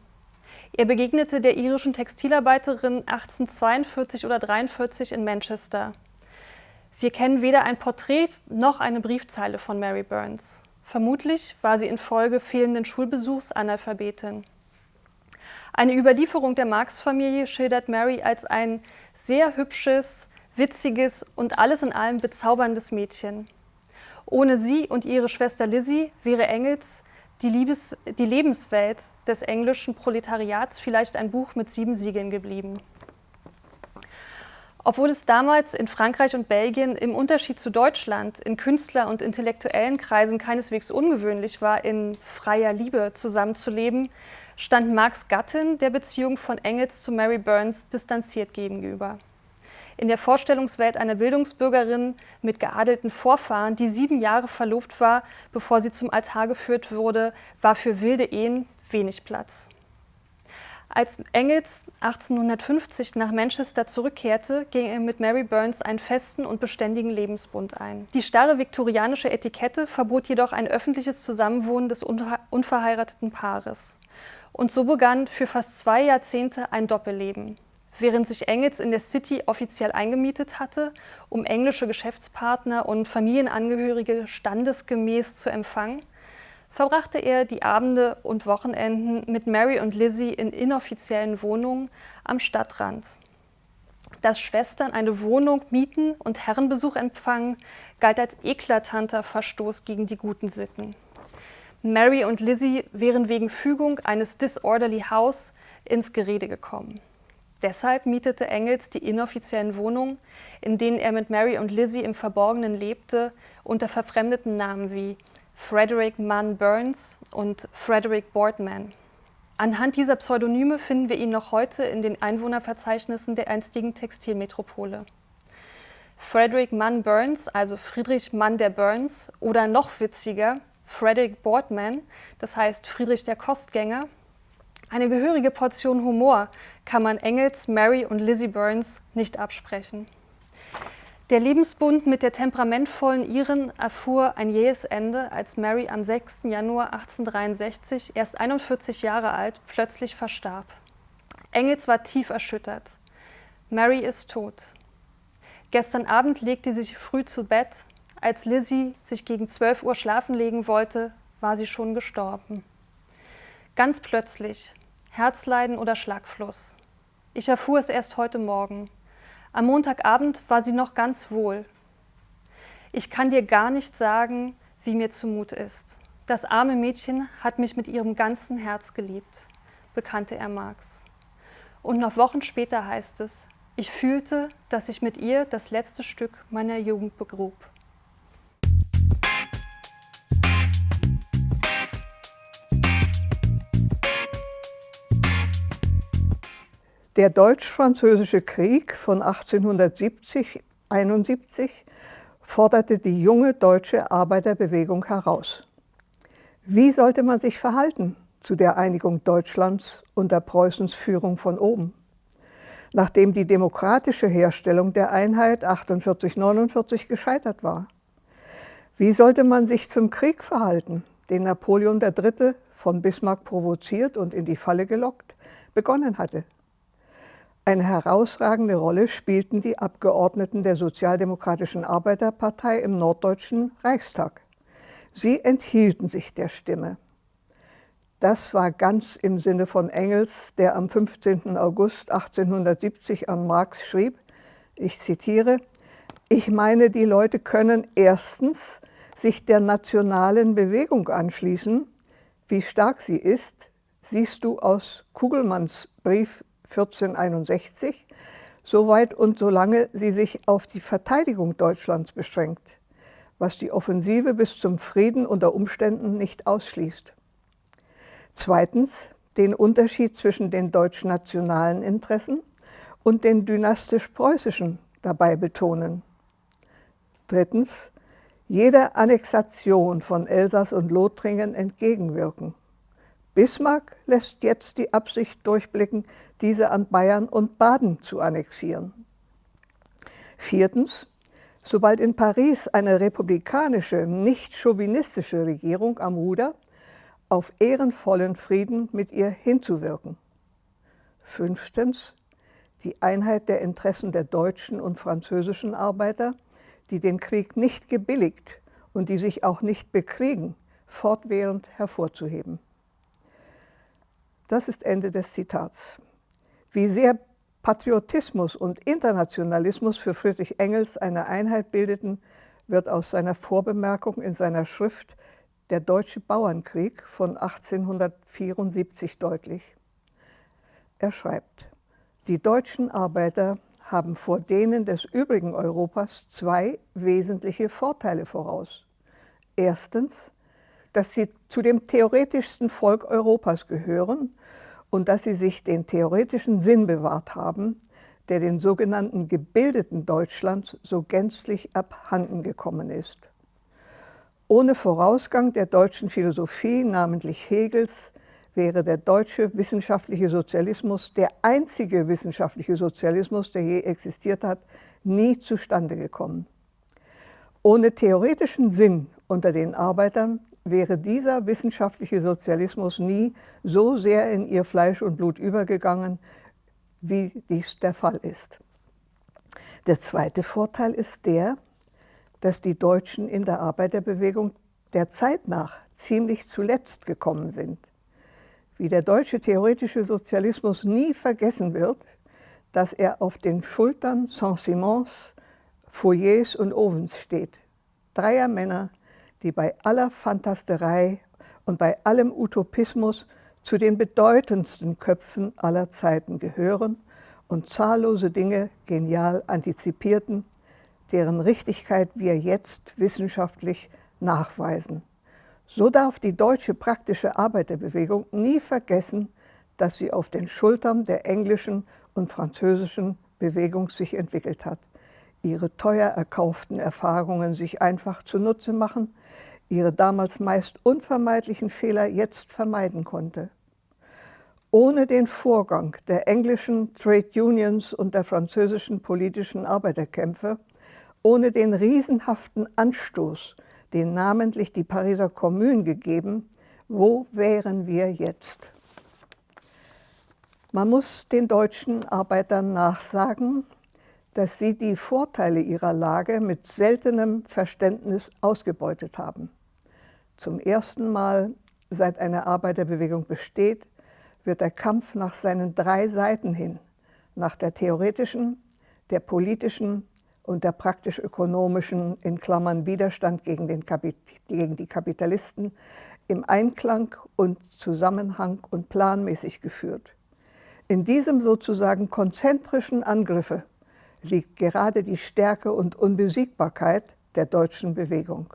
Er begegnete der irischen Textilarbeiterin 1842 oder 43 in Manchester. Wir kennen weder ein Porträt noch eine Briefzeile von Mary Burns. Vermutlich war sie infolge fehlenden Schulbesuchs Analphabetin. Eine Überlieferung der Marx-Familie schildert Mary als ein sehr hübsches, witziges und alles in allem bezauberndes Mädchen. Ohne sie und ihre Schwester Lizzie wäre Engels die, Liebes, die Lebenswelt des englischen Proletariats vielleicht ein Buch mit sieben Siegeln geblieben. Obwohl es damals in Frankreich und Belgien im Unterschied zu Deutschland in Künstler- und intellektuellen Kreisen keineswegs ungewöhnlich war, in freier Liebe zusammenzuleben, stand Marx Gattin der Beziehung von Engels zu Mary Burns distanziert gegenüber in der Vorstellungswelt einer Bildungsbürgerin mit geadelten Vorfahren, die sieben Jahre verlobt war, bevor sie zum Altar geführt wurde, war für wilde Ehen wenig Platz. Als Engels 1850 nach Manchester zurückkehrte, ging er mit Mary Burns einen festen und beständigen Lebensbund ein. Die starre viktorianische Etikette verbot jedoch ein öffentliches Zusammenwohnen des unverheirateten Paares. Und so begann für fast zwei Jahrzehnte ein Doppelleben. Während sich Engels in der City offiziell eingemietet hatte, um englische Geschäftspartner und Familienangehörige standesgemäß zu empfangen, verbrachte er die Abende und Wochenenden mit Mary und Lizzie in inoffiziellen Wohnungen am Stadtrand. dass Schwestern eine Wohnung mieten und Herrenbesuch empfangen, galt als eklatanter Verstoß gegen die guten Sitten. Mary und Lizzie wären wegen Fügung eines Disorderly House ins Gerede gekommen. Deshalb mietete Engels die inoffiziellen Wohnungen, in denen er mit Mary und Lizzie im Verborgenen lebte, unter verfremdeten Namen wie Frederick Munn Burns und Frederick Boardman. Anhand dieser Pseudonyme finden wir ihn noch heute in den Einwohnerverzeichnissen der einstigen Textilmetropole. Frederick Munn Burns, also Friedrich Mann der Burns, oder noch witziger, Frederick Boardman, das heißt Friedrich der Kostgänger, eine gehörige Portion Humor kann man Engels, Mary und Lizzie Burns nicht absprechen. Der Lebensbund mit der temperamentvollen Iren erfuhr ein jähes Ende, als Mary am 6. Januar 1863, erst 41 Jahre alt, plötzlich verstarb. Engels war tief erschüttert. Mary ist tot. Gestern Abend legte sie sich früh zu Bett. Als Lizzie sich gegen 12 Uhr schlafen legen wollte, war sie schon gestorben. Ganz plötzlich, Herzleiden oder Schlagfluss. Ich erfuhr es erst heute Morgen. Am Montagabend war sie noch ganz wohl. Ich kann dir gar nicht sagen, wie mir zumute ist. Das arme Mädchen hat mich mit ihrem ganzen Herz geliebt, bekannte er Marx. Und noch Wochen später heißt es, ich fühlte, dass ich mit ihr das letzte Stück meiner Jugend begrub. Der Deutsch-Französische Krieg von 1870-71 forderte die junge deutsche Arbeiterbewegung heraus. Wie sollte man sich verhalten zu der Einigung Deutschlands unter Preußens Führung von oben? Nachdem die demokratische Herstellung der Einheit 48-49 gescheitert war. Wie sollte man sich zum Krieg verhalten, den Napoleon III. von Bismarck provoziert und in die Falle gelockt, begonnen hatte? Eine herausragende Rolle spielten die Abgeordneten der Sozialdemokratischen Arbeiterpartei im Norddeutschen Reichstag. Sie enthielten sich der Stimme. Das war ganz im Sinne von Engels, der am 15. August 1870 an Marx schrieb, ich zitiere, ich meine, die Leute können erstens sich der nationalen Bewegung anschließen. Wie stark sie ist, siehst du aus Kugelmanns Brief 1461, soweit und solange sie sich auf die Verteidigung Deutschlands beschränkt, was die Offensive bis zum Frieden unter Umständen nicht ausschließt. Zweitens den Unterschied zwischen den deutsch-nationalen Interessen und den dynastisch-preußischen dabei betonen. Drittens jeder Annexation von Elsass und Lothringen entgegenwirken. Bismarck lässt jetzt die Absicht durchblicken, diese an Bayern und Baden zu annexieren. Viertens, sobald in Paris eine republikanische, nicht chauvinistische Regierung am Ruder, auf ehrenvollen Frieden mit ihr hinzuwirken. Fünftens, die Einheit der Interessen der deutschen und französischen Arbeiter, die den Krieg nicht gebilligt und die sich auch nicht bekriegen, fortwährend hervorzuheben. Das ist Ende des Zitats. Wie sehr Patriotismus und Internationalismus für Friedrich Engels eine Einheit bildeten, wird aus seiner Vorbemerkung in seiner Schrift Der Deutsche Bauernkrieg von 1874 deutlich. Er schreibt, die deutschen Arbeiter haben vor denen des übrigen Europas zwei wesentliche Vorteile voraus. Erstens, dass sie zu dem theoretischsten Volk Europas gehören und dass sie sich den theoretischen Sinn bewahrt haben, der den sogenannten gebildeten Deutschland so gänzlich abhanden gekommen ist. Ohne Vorausgang der deutschen Philosophie, namentlich Hegels, wäre der deutsche wissenschaftliche Sozialismus, der einzige wissenschaftliche Sozialismus, der je existiert hat, nie zustande gekommen. Ohne theoretischen Sinn unter den Arbeitern wäre dieser wissenschaftliche Sozialismus nie so sehr in ihr Fleisch und Blut übergegangen, wie dies der Fall ist. Der zweite Vorteil ist der, dass die Deutschen in der Arbeiterbewegung der Zeit nach ziemlich zuletzt gekommen sind. Wie der deutsche theoretische Sozialismus nie vergessen wird, dass er auf den Schultern Saint-Simons, Foyers und Ovens steht. Dreier Männer, die bei aller Fantasterei und bei allem Utopismus zu den bedeutendsten Köpfen aller Zeiten gehören und zahllose Dinge genial antizipierten, deren Richtigkeit wir jetzt wissenschaftlich nachweisen. So darf die deutsche praktische Arbeiterbewegung nie vergessen, dass sie auf den Schultern der englischen und französischen Bewegung sich entwickelt hat, ihre teuer erkauften Erfahrungen sich einfach zunutze machen, ihre damals meist unvermeidlichen Fehler jetzt vermeiden konnte. Ohne den Vorgang der englischen Trade Unions und der französischen politischen Arbeiterkämpfe, ohne den riesenhaften Anstoß, den namentlich die Pariser Kommune gegeben, wo wären wir jetzt? Man muss den deutschen Arbeitern nachsagen, dass sie die Vorteile ihrer Lage mit seltenem Verständnis ausgebeutet haben. Zum ersten Mal, seit eine Arbeiterbewegung besteht, wird der Kampf nach seinen drei Seiten hin, nach der theoretischen, der politischen und der praktisch-ökonomischen, in Klammern Widerstand gegen, den gegen die Kapitalisten, im Einklang und Zusammenhang und planmäßig geführt. In diesem sozusagen konzentrischen Angriffe liegt gerade die Stärke und Unbesiegbarkeit der deutschen Bewegung.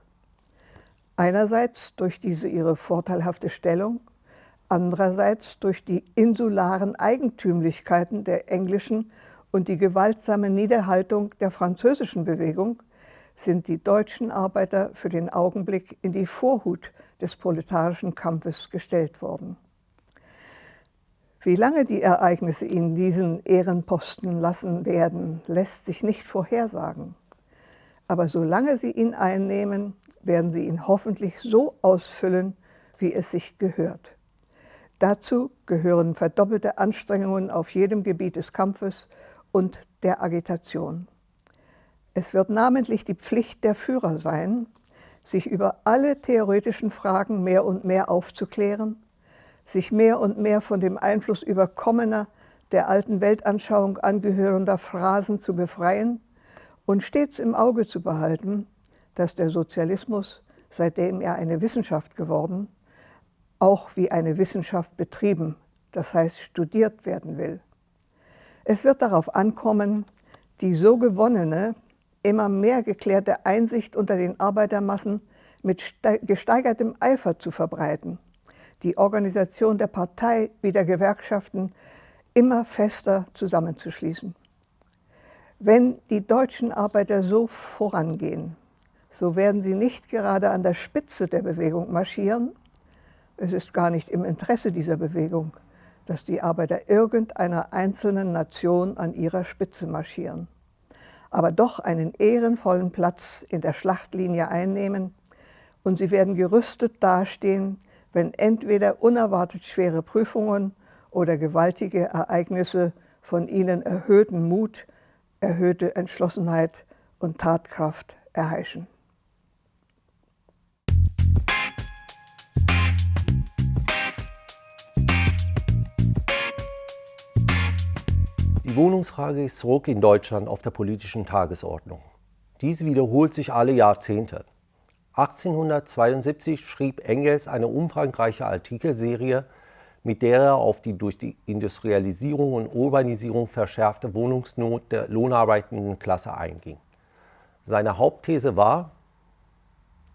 Einerseits durch diese ihre vorteilhafte Stellung, andererseits durch die insularen Eigentümlichkeiten der englischen und die gewaltsame Niederhaltung der französischen Bewegung sind die deutschen Arbeiter für den Augenblick in die Vorhut des proletarischen Kampfes gestellt worden. Wie lange die Ereignisse ihn diesen Ehrenposten lassen werden, lässt sich nicht vorhersagen. Aber solange sie ihn einnehmen, werden sie ihn hoffentlich so ausfüllen, wie es sich gehört. Dazu gehören verdoppelte Anstrengungen auf jedem Gebiet des Kampfes und der Agitation. Es wird namentlich die Pflicht der Führer sein, sich über alle theoretischen Fragen mehr und mehr aufzuklären sich mehr und mehr von dem Einfluss überkommener, der alten Weltanschauung angehörender Phrasen zu befreien und stets im Auge zu behalten, dass der Sozialismus, seitdem er eine Wissenschaft geworden, auch wie eine Wissenschaft betrieben, das heißt studiert werden will. Es wird darauf ankommen, die so gewonnene, immer mehr geklärte Einsicht unter den Arbeitermassen mit gesteigertem Eifer zu verbreiten die Organisation der Partei wie der Gewerkschaften immer fester zusammenzuschließen. Wenn die deutschen Arbeiter so vorangehen, so werden sie nicht gerade an der Spitze der Bewegung marschieren. Es ist gar nicht im Interesse dieser Bewegung, dass die Arbeiter irgendeiner einzelnen Nation an ihrer Spitze marschieren, aber doch einen ehrenvollen Platz in der Schlachtlinie einnehmen und sie werden gerüstet dastehen wenn entweder unerwartet schwere Prüfungen oder gewaltige Ereignisse von ihnen erhöhten Mut, erhöhte Entschlossenheit und Tatkraft erheischen. Die Wohnungsfrage ist zurück in Deutschland auf der politischen Tagesordnung. Dies wiederholt sich alle Jahrzehnte. 1872 schrieb Engels eine umfangreiche Artikelserie, mit der er auf die durch die Industrialisierung und Urbanisierung verschärfte Wohnungsnot der lohnarbeitenden Klasse einging. Seine Hauptthese war,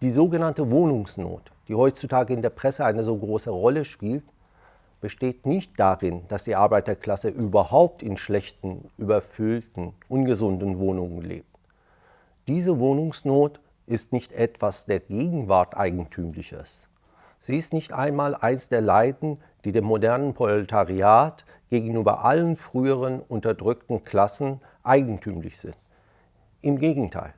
die sogenannte Wohnungsnot, die heutzutage in der Presse eine so große Rolle spielt, besteht nicht darin, dass die Arbeiterklasse überhaupt in schlechten, überfüllten, ungesunden Wohnungen lebt. Diese Wohnungsnot ist nicht etwas der Gegenwart Eigentümliches. Sie ist nicht einmal eins der Leiden, die dem modernen Proletariat gegenüber allen früheren unterdrückten Klassen eigentümlich sind. Im Gegenteil,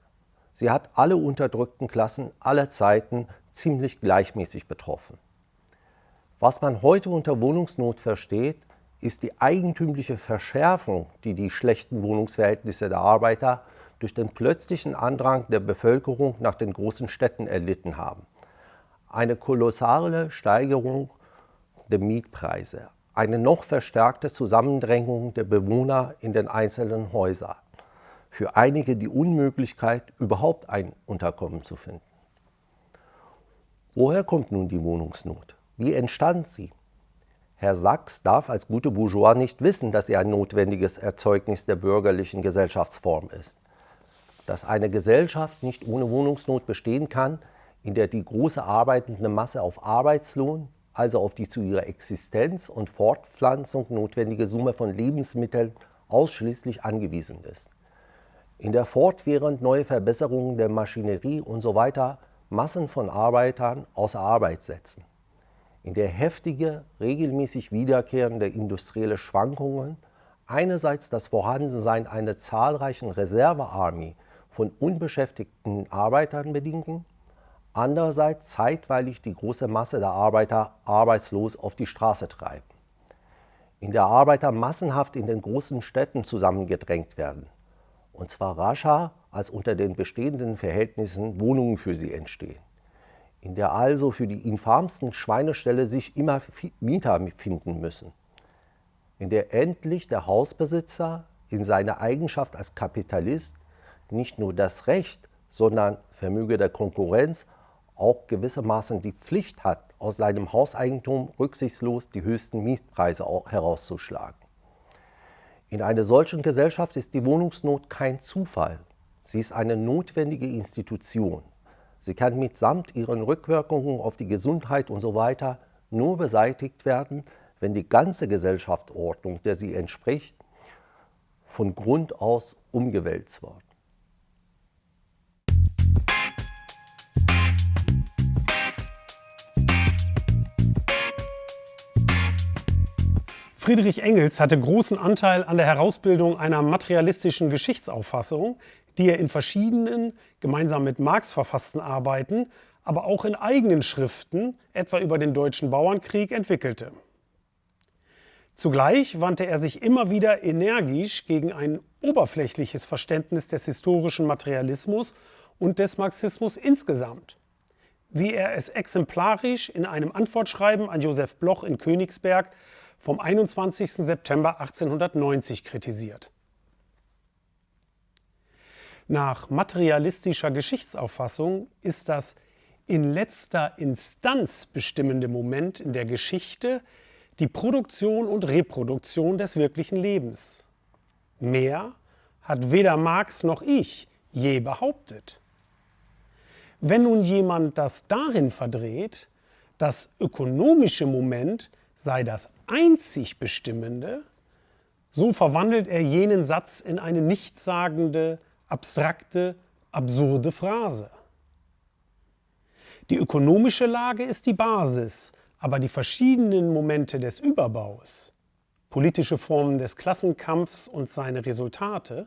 sie hat alle unterdrückten Klassen aller Zeiten ziemlich gleichmäßig betroffen. Was man heute unter Wohnungsnot versteht, ist die eigentümliche Verschärfung, die die schlechten Wohnungsverhältnisse der Arbeiter durch den plötzlichen Andrang der Bevölkerung nach den großen Städten erlitten haben. Eine kolossale Steigerung der Mietpreise, eine noch verstärkte Zusammendrängung der Bewohner in den einzelnen Häusern. Für einige die Unmöglichkeit, überhaupt ein Unterkommen zu finden. Woher kommt nun die Wohnungsnot? Wie entstand sie? Herr Sachs darf als gute Bourgeois nicht wissen, dass er ein notwendiges Erzeugnis der bürgerlichen Gesellschaftsform ist. Dass eine Gesellschaft nicht ohne Wohnungsnot bestehen kann, in der die große arbeitende Masse auf Arbeitslohn, also auf die zu ihrer Existenz und Fortpflanzung notwendige Summe von Lebensmitteln ausschließlich angewiesen ist. In der fortwährend neue Verbesserungen der Maschinerie usw. So Massen von Arbeitern außer Arbeit setzen in der heftige, regelmäßig wiederkehrende industrielle Schwankungen einerseits das Vorhandensein einer zahlreichen Reservearmee von unbeschäftigten Arbeitern bedingen, andererseits zeitweilig die große Masse der Arbeiter arbeitslos auf die Straße treiben. In der Arbeiter massenhaft in den großen Städten zusammengedrängt werden, und zwar rascher als unter den bestehenden Verhältnissen Wohnungen für sie entstehen. In der also für die infamsten Schweineställe sich immer Mieter finden müssen, in der endlich der Hausbesitzer in seiner Eigenschaft als Kapitalist nicht nur das Recht, sondern vermöge der Konkurrenz auch gewissermaßen die Pflicht hat, aus seinem Hauseigentum rücksichtslos die höchsten Mietpreise herauszuschlagen. In einer solchen Gesellschaft ist die Wohnungsnot kein Zufall, sie ist eine notwendige Institution. Sie kann mitsamt ihren Rückwirkungen auf die Gesundheit und so weiter nur beseitigt werden, wenn die ganze Gesellschaftsordnung, der sie entspricht, von Grund aus umgewälzt wird. Friedrich Engels hatte großen Anteil an der Herausbildung einer materialistischen Geschichtsauffassung, die er in verschiedenen, gemeinsam mit Marx verfassten Arbeiten, aber auch in eigenen Schriften, etwa über den Deutschen Bauernkrieg, entwickelte. Zugleich wandte er sich immer wieder energisch gegen ein oberflächliches Verständnis des historischen Materialismus und des Marxismus insgesamt, wie er es exemplarisch in einem Antwortschreiben an Josef Bloch in Königsberg vom 21. September 1890 kritisiert. Nach materialistischer Geschichtsauffassung ist das in letzter Instanz bestimmende Moment in der Geschichte die Produktion und Reproduktion des wirklichen Lebens. Mehr hat weder Marx noch ich je behauptet. Wenn nun jemand das dahin verdreht, das ökonomische Moment sei das einzig Bestimmende, so verwandelt er jenen Satz in eine nichtssagende, abstrakte, absurde Phrase. Die ökonomische Lage ist die Basis, aber die verschiedenen Momente des Überbaus, politische Formen des Klassenkampfs und seine Resultate,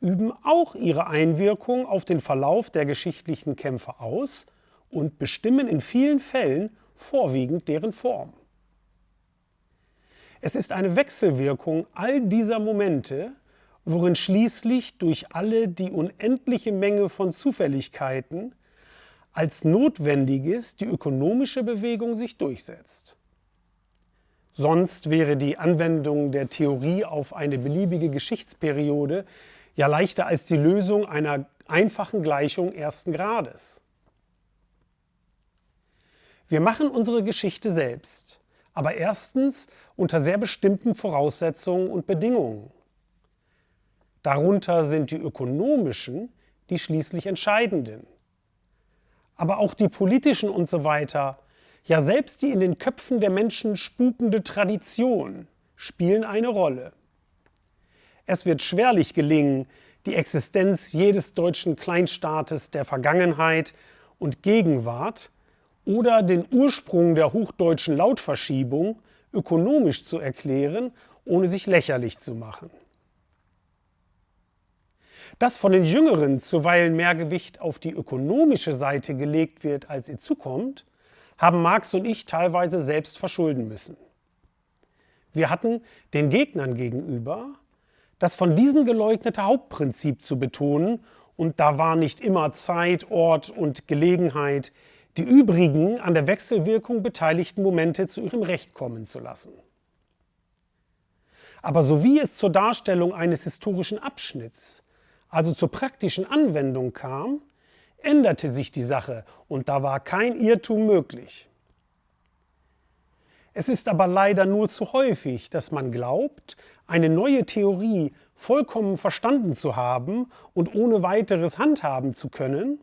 üben auch ihre Einwirkung auf den Verlauf der geschichtlichen Kämpfe aus und bestimmen in vielen Fällen vorwiegend deren Form. Es ist eine Wechselwirkung all dieser Momente, worin schließlich durch alle die unendliche Menge von Zufälligkeiten als Notwendiges die ökonomische Bewegung sich durchsetzt. Sonst wäre die Anwendung der Theorie auf eine beliebige Geschichtsperiode ja leichter als die Lösung einer einfachen Gleichung ersten Grades. Wir machen unsere Geschichte selbst, aber erstens unter sehr bestimmten Voraussetzungen und Bedingungen. Darunter sind die ökonomischen, die schließlich entscheidenden. Aber auch die politischen und so weiter, ja selbst die in den Köpfen der Menschen spukende Tradition spielen eine Rolle. Es wird schwerlich gelingen, die Existenz jedes deutschen Kleinstaates der Vergangenheit und Gegenwart oder den Ursprung der hochdeutschen Lautverschiebung ökonomisch zu erklären, ohne sich lächerlich zu machen. Dass von den Jüngeren zuweilen mehr Gewicht auf die ökonomische Seite gelegt wird, als ihr zukommt, haben Marx und ich teilweise selbst verschulden müssen. Wir hatten den Gegnern gegenüber das von diesen geleugnete Hauptprinzip zu betonen und da war nicht immer Zeit, Ort und Gelegenheit, die übrigen an der Wechselwirkung beteiligten Momente zu ihrem Recht kommen zu lassen. Aber sowie es zur Darstellung eines historischen Abschnitts, also zur praktischen Anwendung kam, änderte sich die Sache und da war kein Irrtum möglich. Es ist aber leider nur zu häufig, dass man glaubt, eine neue Theorie vollkommen verstanden zu haben und ohne weiteres handhaben zu können,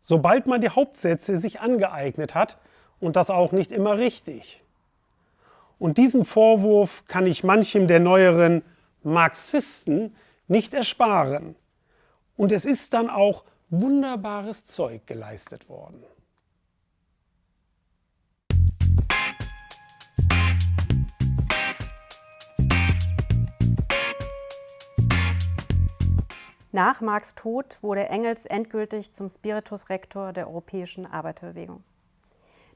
sobald man die Hauptsätze sich angeeignet hat und das auch nicht immer richtig. Und diesen Vorwurf kann ich manchem der neueren Marxisten nicht ersparen. Und es ist dann auch wunderbares Zeug geleistet worden. Nach Marx Tod wurde Engels endgültig zum Spiritus Rector der europäischen Arbeiterbewegung.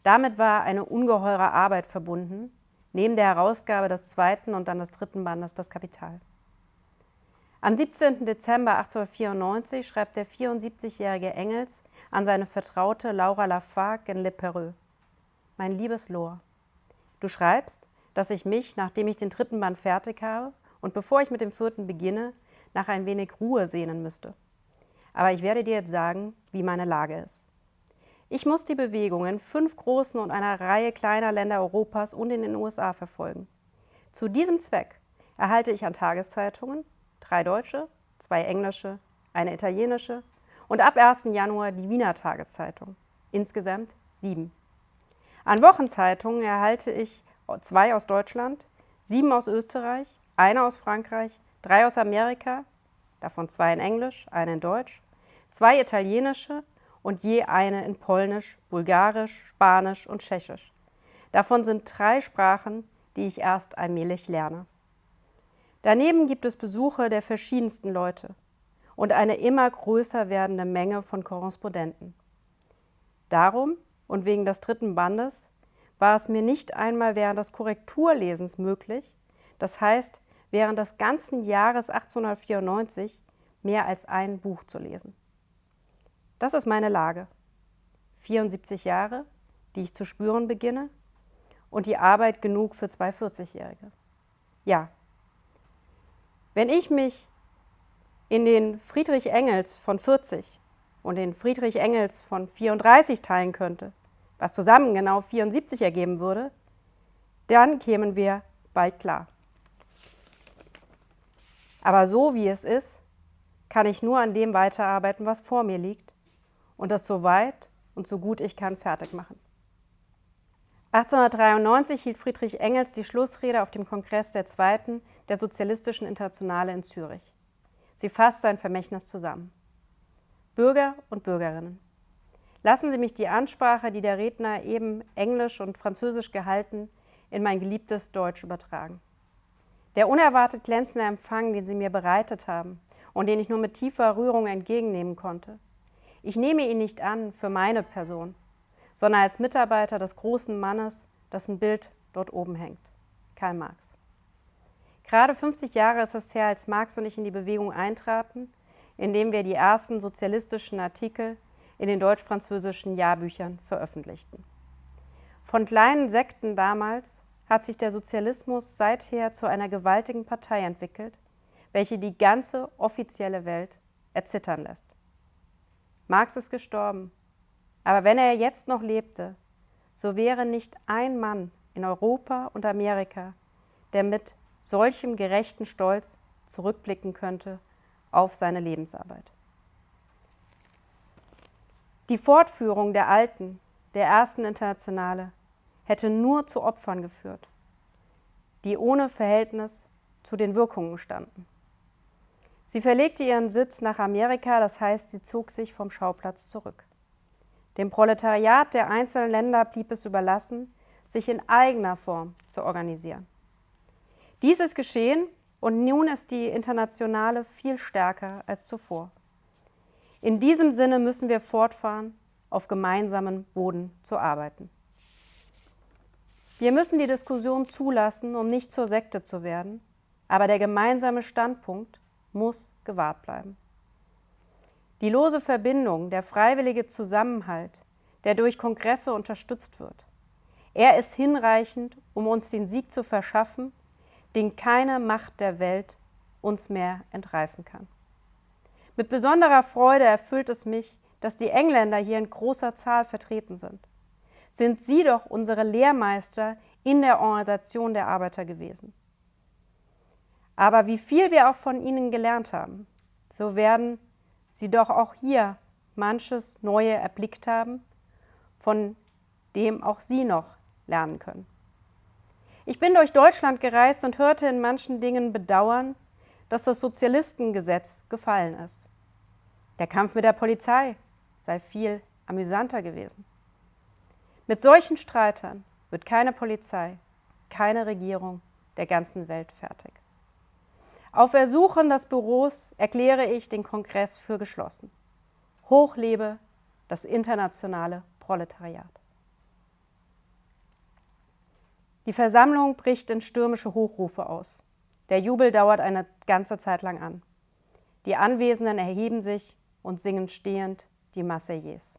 Damit war eine ungeheure Arbeit verbunden, neben der Herausgabe des zweiten und dann des dritten Bandes Das Kapital. Am 17. Dezember 1894 schreibt der 74-jährige Engels an seine Vertraute Laura Lafargue in Le Perreux. Mein liebes Lor, du schreibst, dass ich mich, nachdem ich den dritten Band fertig habe und bevor ich mit dem vierten beginne, nach ein wenig Ruhe sehnen müsste. Aber ich werde dir jetzt sagen, wie meine Lage ist. Ich muss die Bewegungen fünf großen und einer Reihe kleiner Länder Europas und in den USA verfolgen. Zu diesem Zweck erhalte ich an Tageszeitungen drei deutsche, zwei englische, eine italienische und ab 1. Januar die Wiener Tageszeitung, insgesamt sieben. An Wochenzeitungen erhalte ich zwei aus Deutschland, sieben aus Österreich, eine aus Frankreich, drei aus Amerika, davon zwei in Englisch, eine in Deutsch, zwei italienische und je eine in Polnisch, Bulgarisch, Spanisch und Tschechisch. Davon sind drei Sprachen, die ich erst allmählich lerne. Daneben gibt es Besuche der verschiedensten Leute und eine immer größer werdende Menge von Korrespondenten. Darum und wegen des dritten Bandes war es mir nicht einmal während des Korrekturlesens möglich, das heißt während des ganzen Jahres 1894 mehr als ein Buch zu lesen. Das ist meine Lage. 74 Jahre, die ich zu spüren beginne und die Arbeit genug für zwei 40-Jährige. Ja. Wenn ich mich in den Friedrich Engels von 40 und den Friedrich Engels von 34 teilen könnte, was zusammen genau 74 ergeben würde, dann kämen wir bald klar. Aber so wie es ist, kann ich nur an dem weiterarbeiten, was vor mir liegt und das so weit und so gut ich kann fertig machen. 1893 hielt Friedrich Engels die Schlussrede auf dem Kongress der Zweiten der Sozialistischen Internationale in Zürich. Sie fasst sein Vermächtnis zusammen. Bürger und Bürgerinnen, lassen Sie mich die Ansprache, die der Redner eben Englisch und Französisch gehalten, in mein geliebtes Deutsch übertragen. Der unerwartet glänzende Empfang, den Sie mir bereitet haben und den ich nur mit tiefer Rührung entgegennehmen konnte, ich nehme ihn nicht an für meine Person, sondern als Mitarbeiter des großen Mannes, dessen Bild dort oben hängt. Karl Marx. Gerade 50 Jahre ist es her, als Marx und ich in die Bewegung eintraten, indem wir die ersten sozialistischen Artikel in den deutsch-französischen Jahrbüchern veröffentlichten. Von kleinen Sekten damals hat sich der Sozialismus seither zu einer gewaltigen Partei entwickelt, welche die ganze offizielle Welt erzittern lässt. Marx ist gestorben, aber wenn er jetzt noch lebte, so wäre nicht ein Mann in Europa und Amerika, der mit solchem gerechten Stolz zurückblicken könnte auf seine Lebensarbeit. Die Fortführung der alten, der ersten Internationale hätte nur zu Opfern geführt, die ohne Verhältnis zu den Wirkungen standen. Sie verlegte ihren Sitz nach Amerika, das heißt, sie zog sich vom Schauplatz zurück. Dem Proletariat der einzelnen Länder blieb es überlassen, sich in eigener Form zu organisieren. Dies ist geschehen und nun ist die Internationale viel stärker als zuvor. In diesem Sinne müssen wir fortfahren, auf gemeinsamen Boden zu arbeiten. Wir müssen die Diskussion zulassen, um nicht zur Sekte zu werden, aber der gemeinsame Standpunkt muss gewahrt bleiben. Die lose Verbindung, der freiwillige Zusammenhalt, der durch Kongresse unterstützt wird, er ist hinreichend, um uns den Sieg zu verschaffen, den keine Macht der Welt uns mehr entreißen kann. Mit besonderer Freude erfüllt es mich, dass die Engländer hier in großer Zahl vertreten sind. Sind sie doch unsere Lehrmeister in der Organisation der Arbeiter gewesen. Aber wie viel wir auch von ihnen gelernt haben, so werden sie doch auch hier manches Neue erblickt haben, von dem auch sie noch lernen können. Ich bin durch Deutschland gereist und hörte in manchen Dingen bedauern, dass das Sozialistengesetz gefallen ist. Der Kampf mit der Polizei sei viel amüsanter gewesen. Mit solchen Streitern wird keine Polizei, keine Regierung der ganzen Welt fertig. Auf Ersuchen des Büros erkläre ich den Kongress für geschlossen. Hoch lebe das internationale Proletariat. Die Versammlung bricht in stürmische Hochrufe aus. Der Jubel dauert eine ganze Zeit lang an. Die Anwesenden erheben sich und singen stehend die Marseillaise.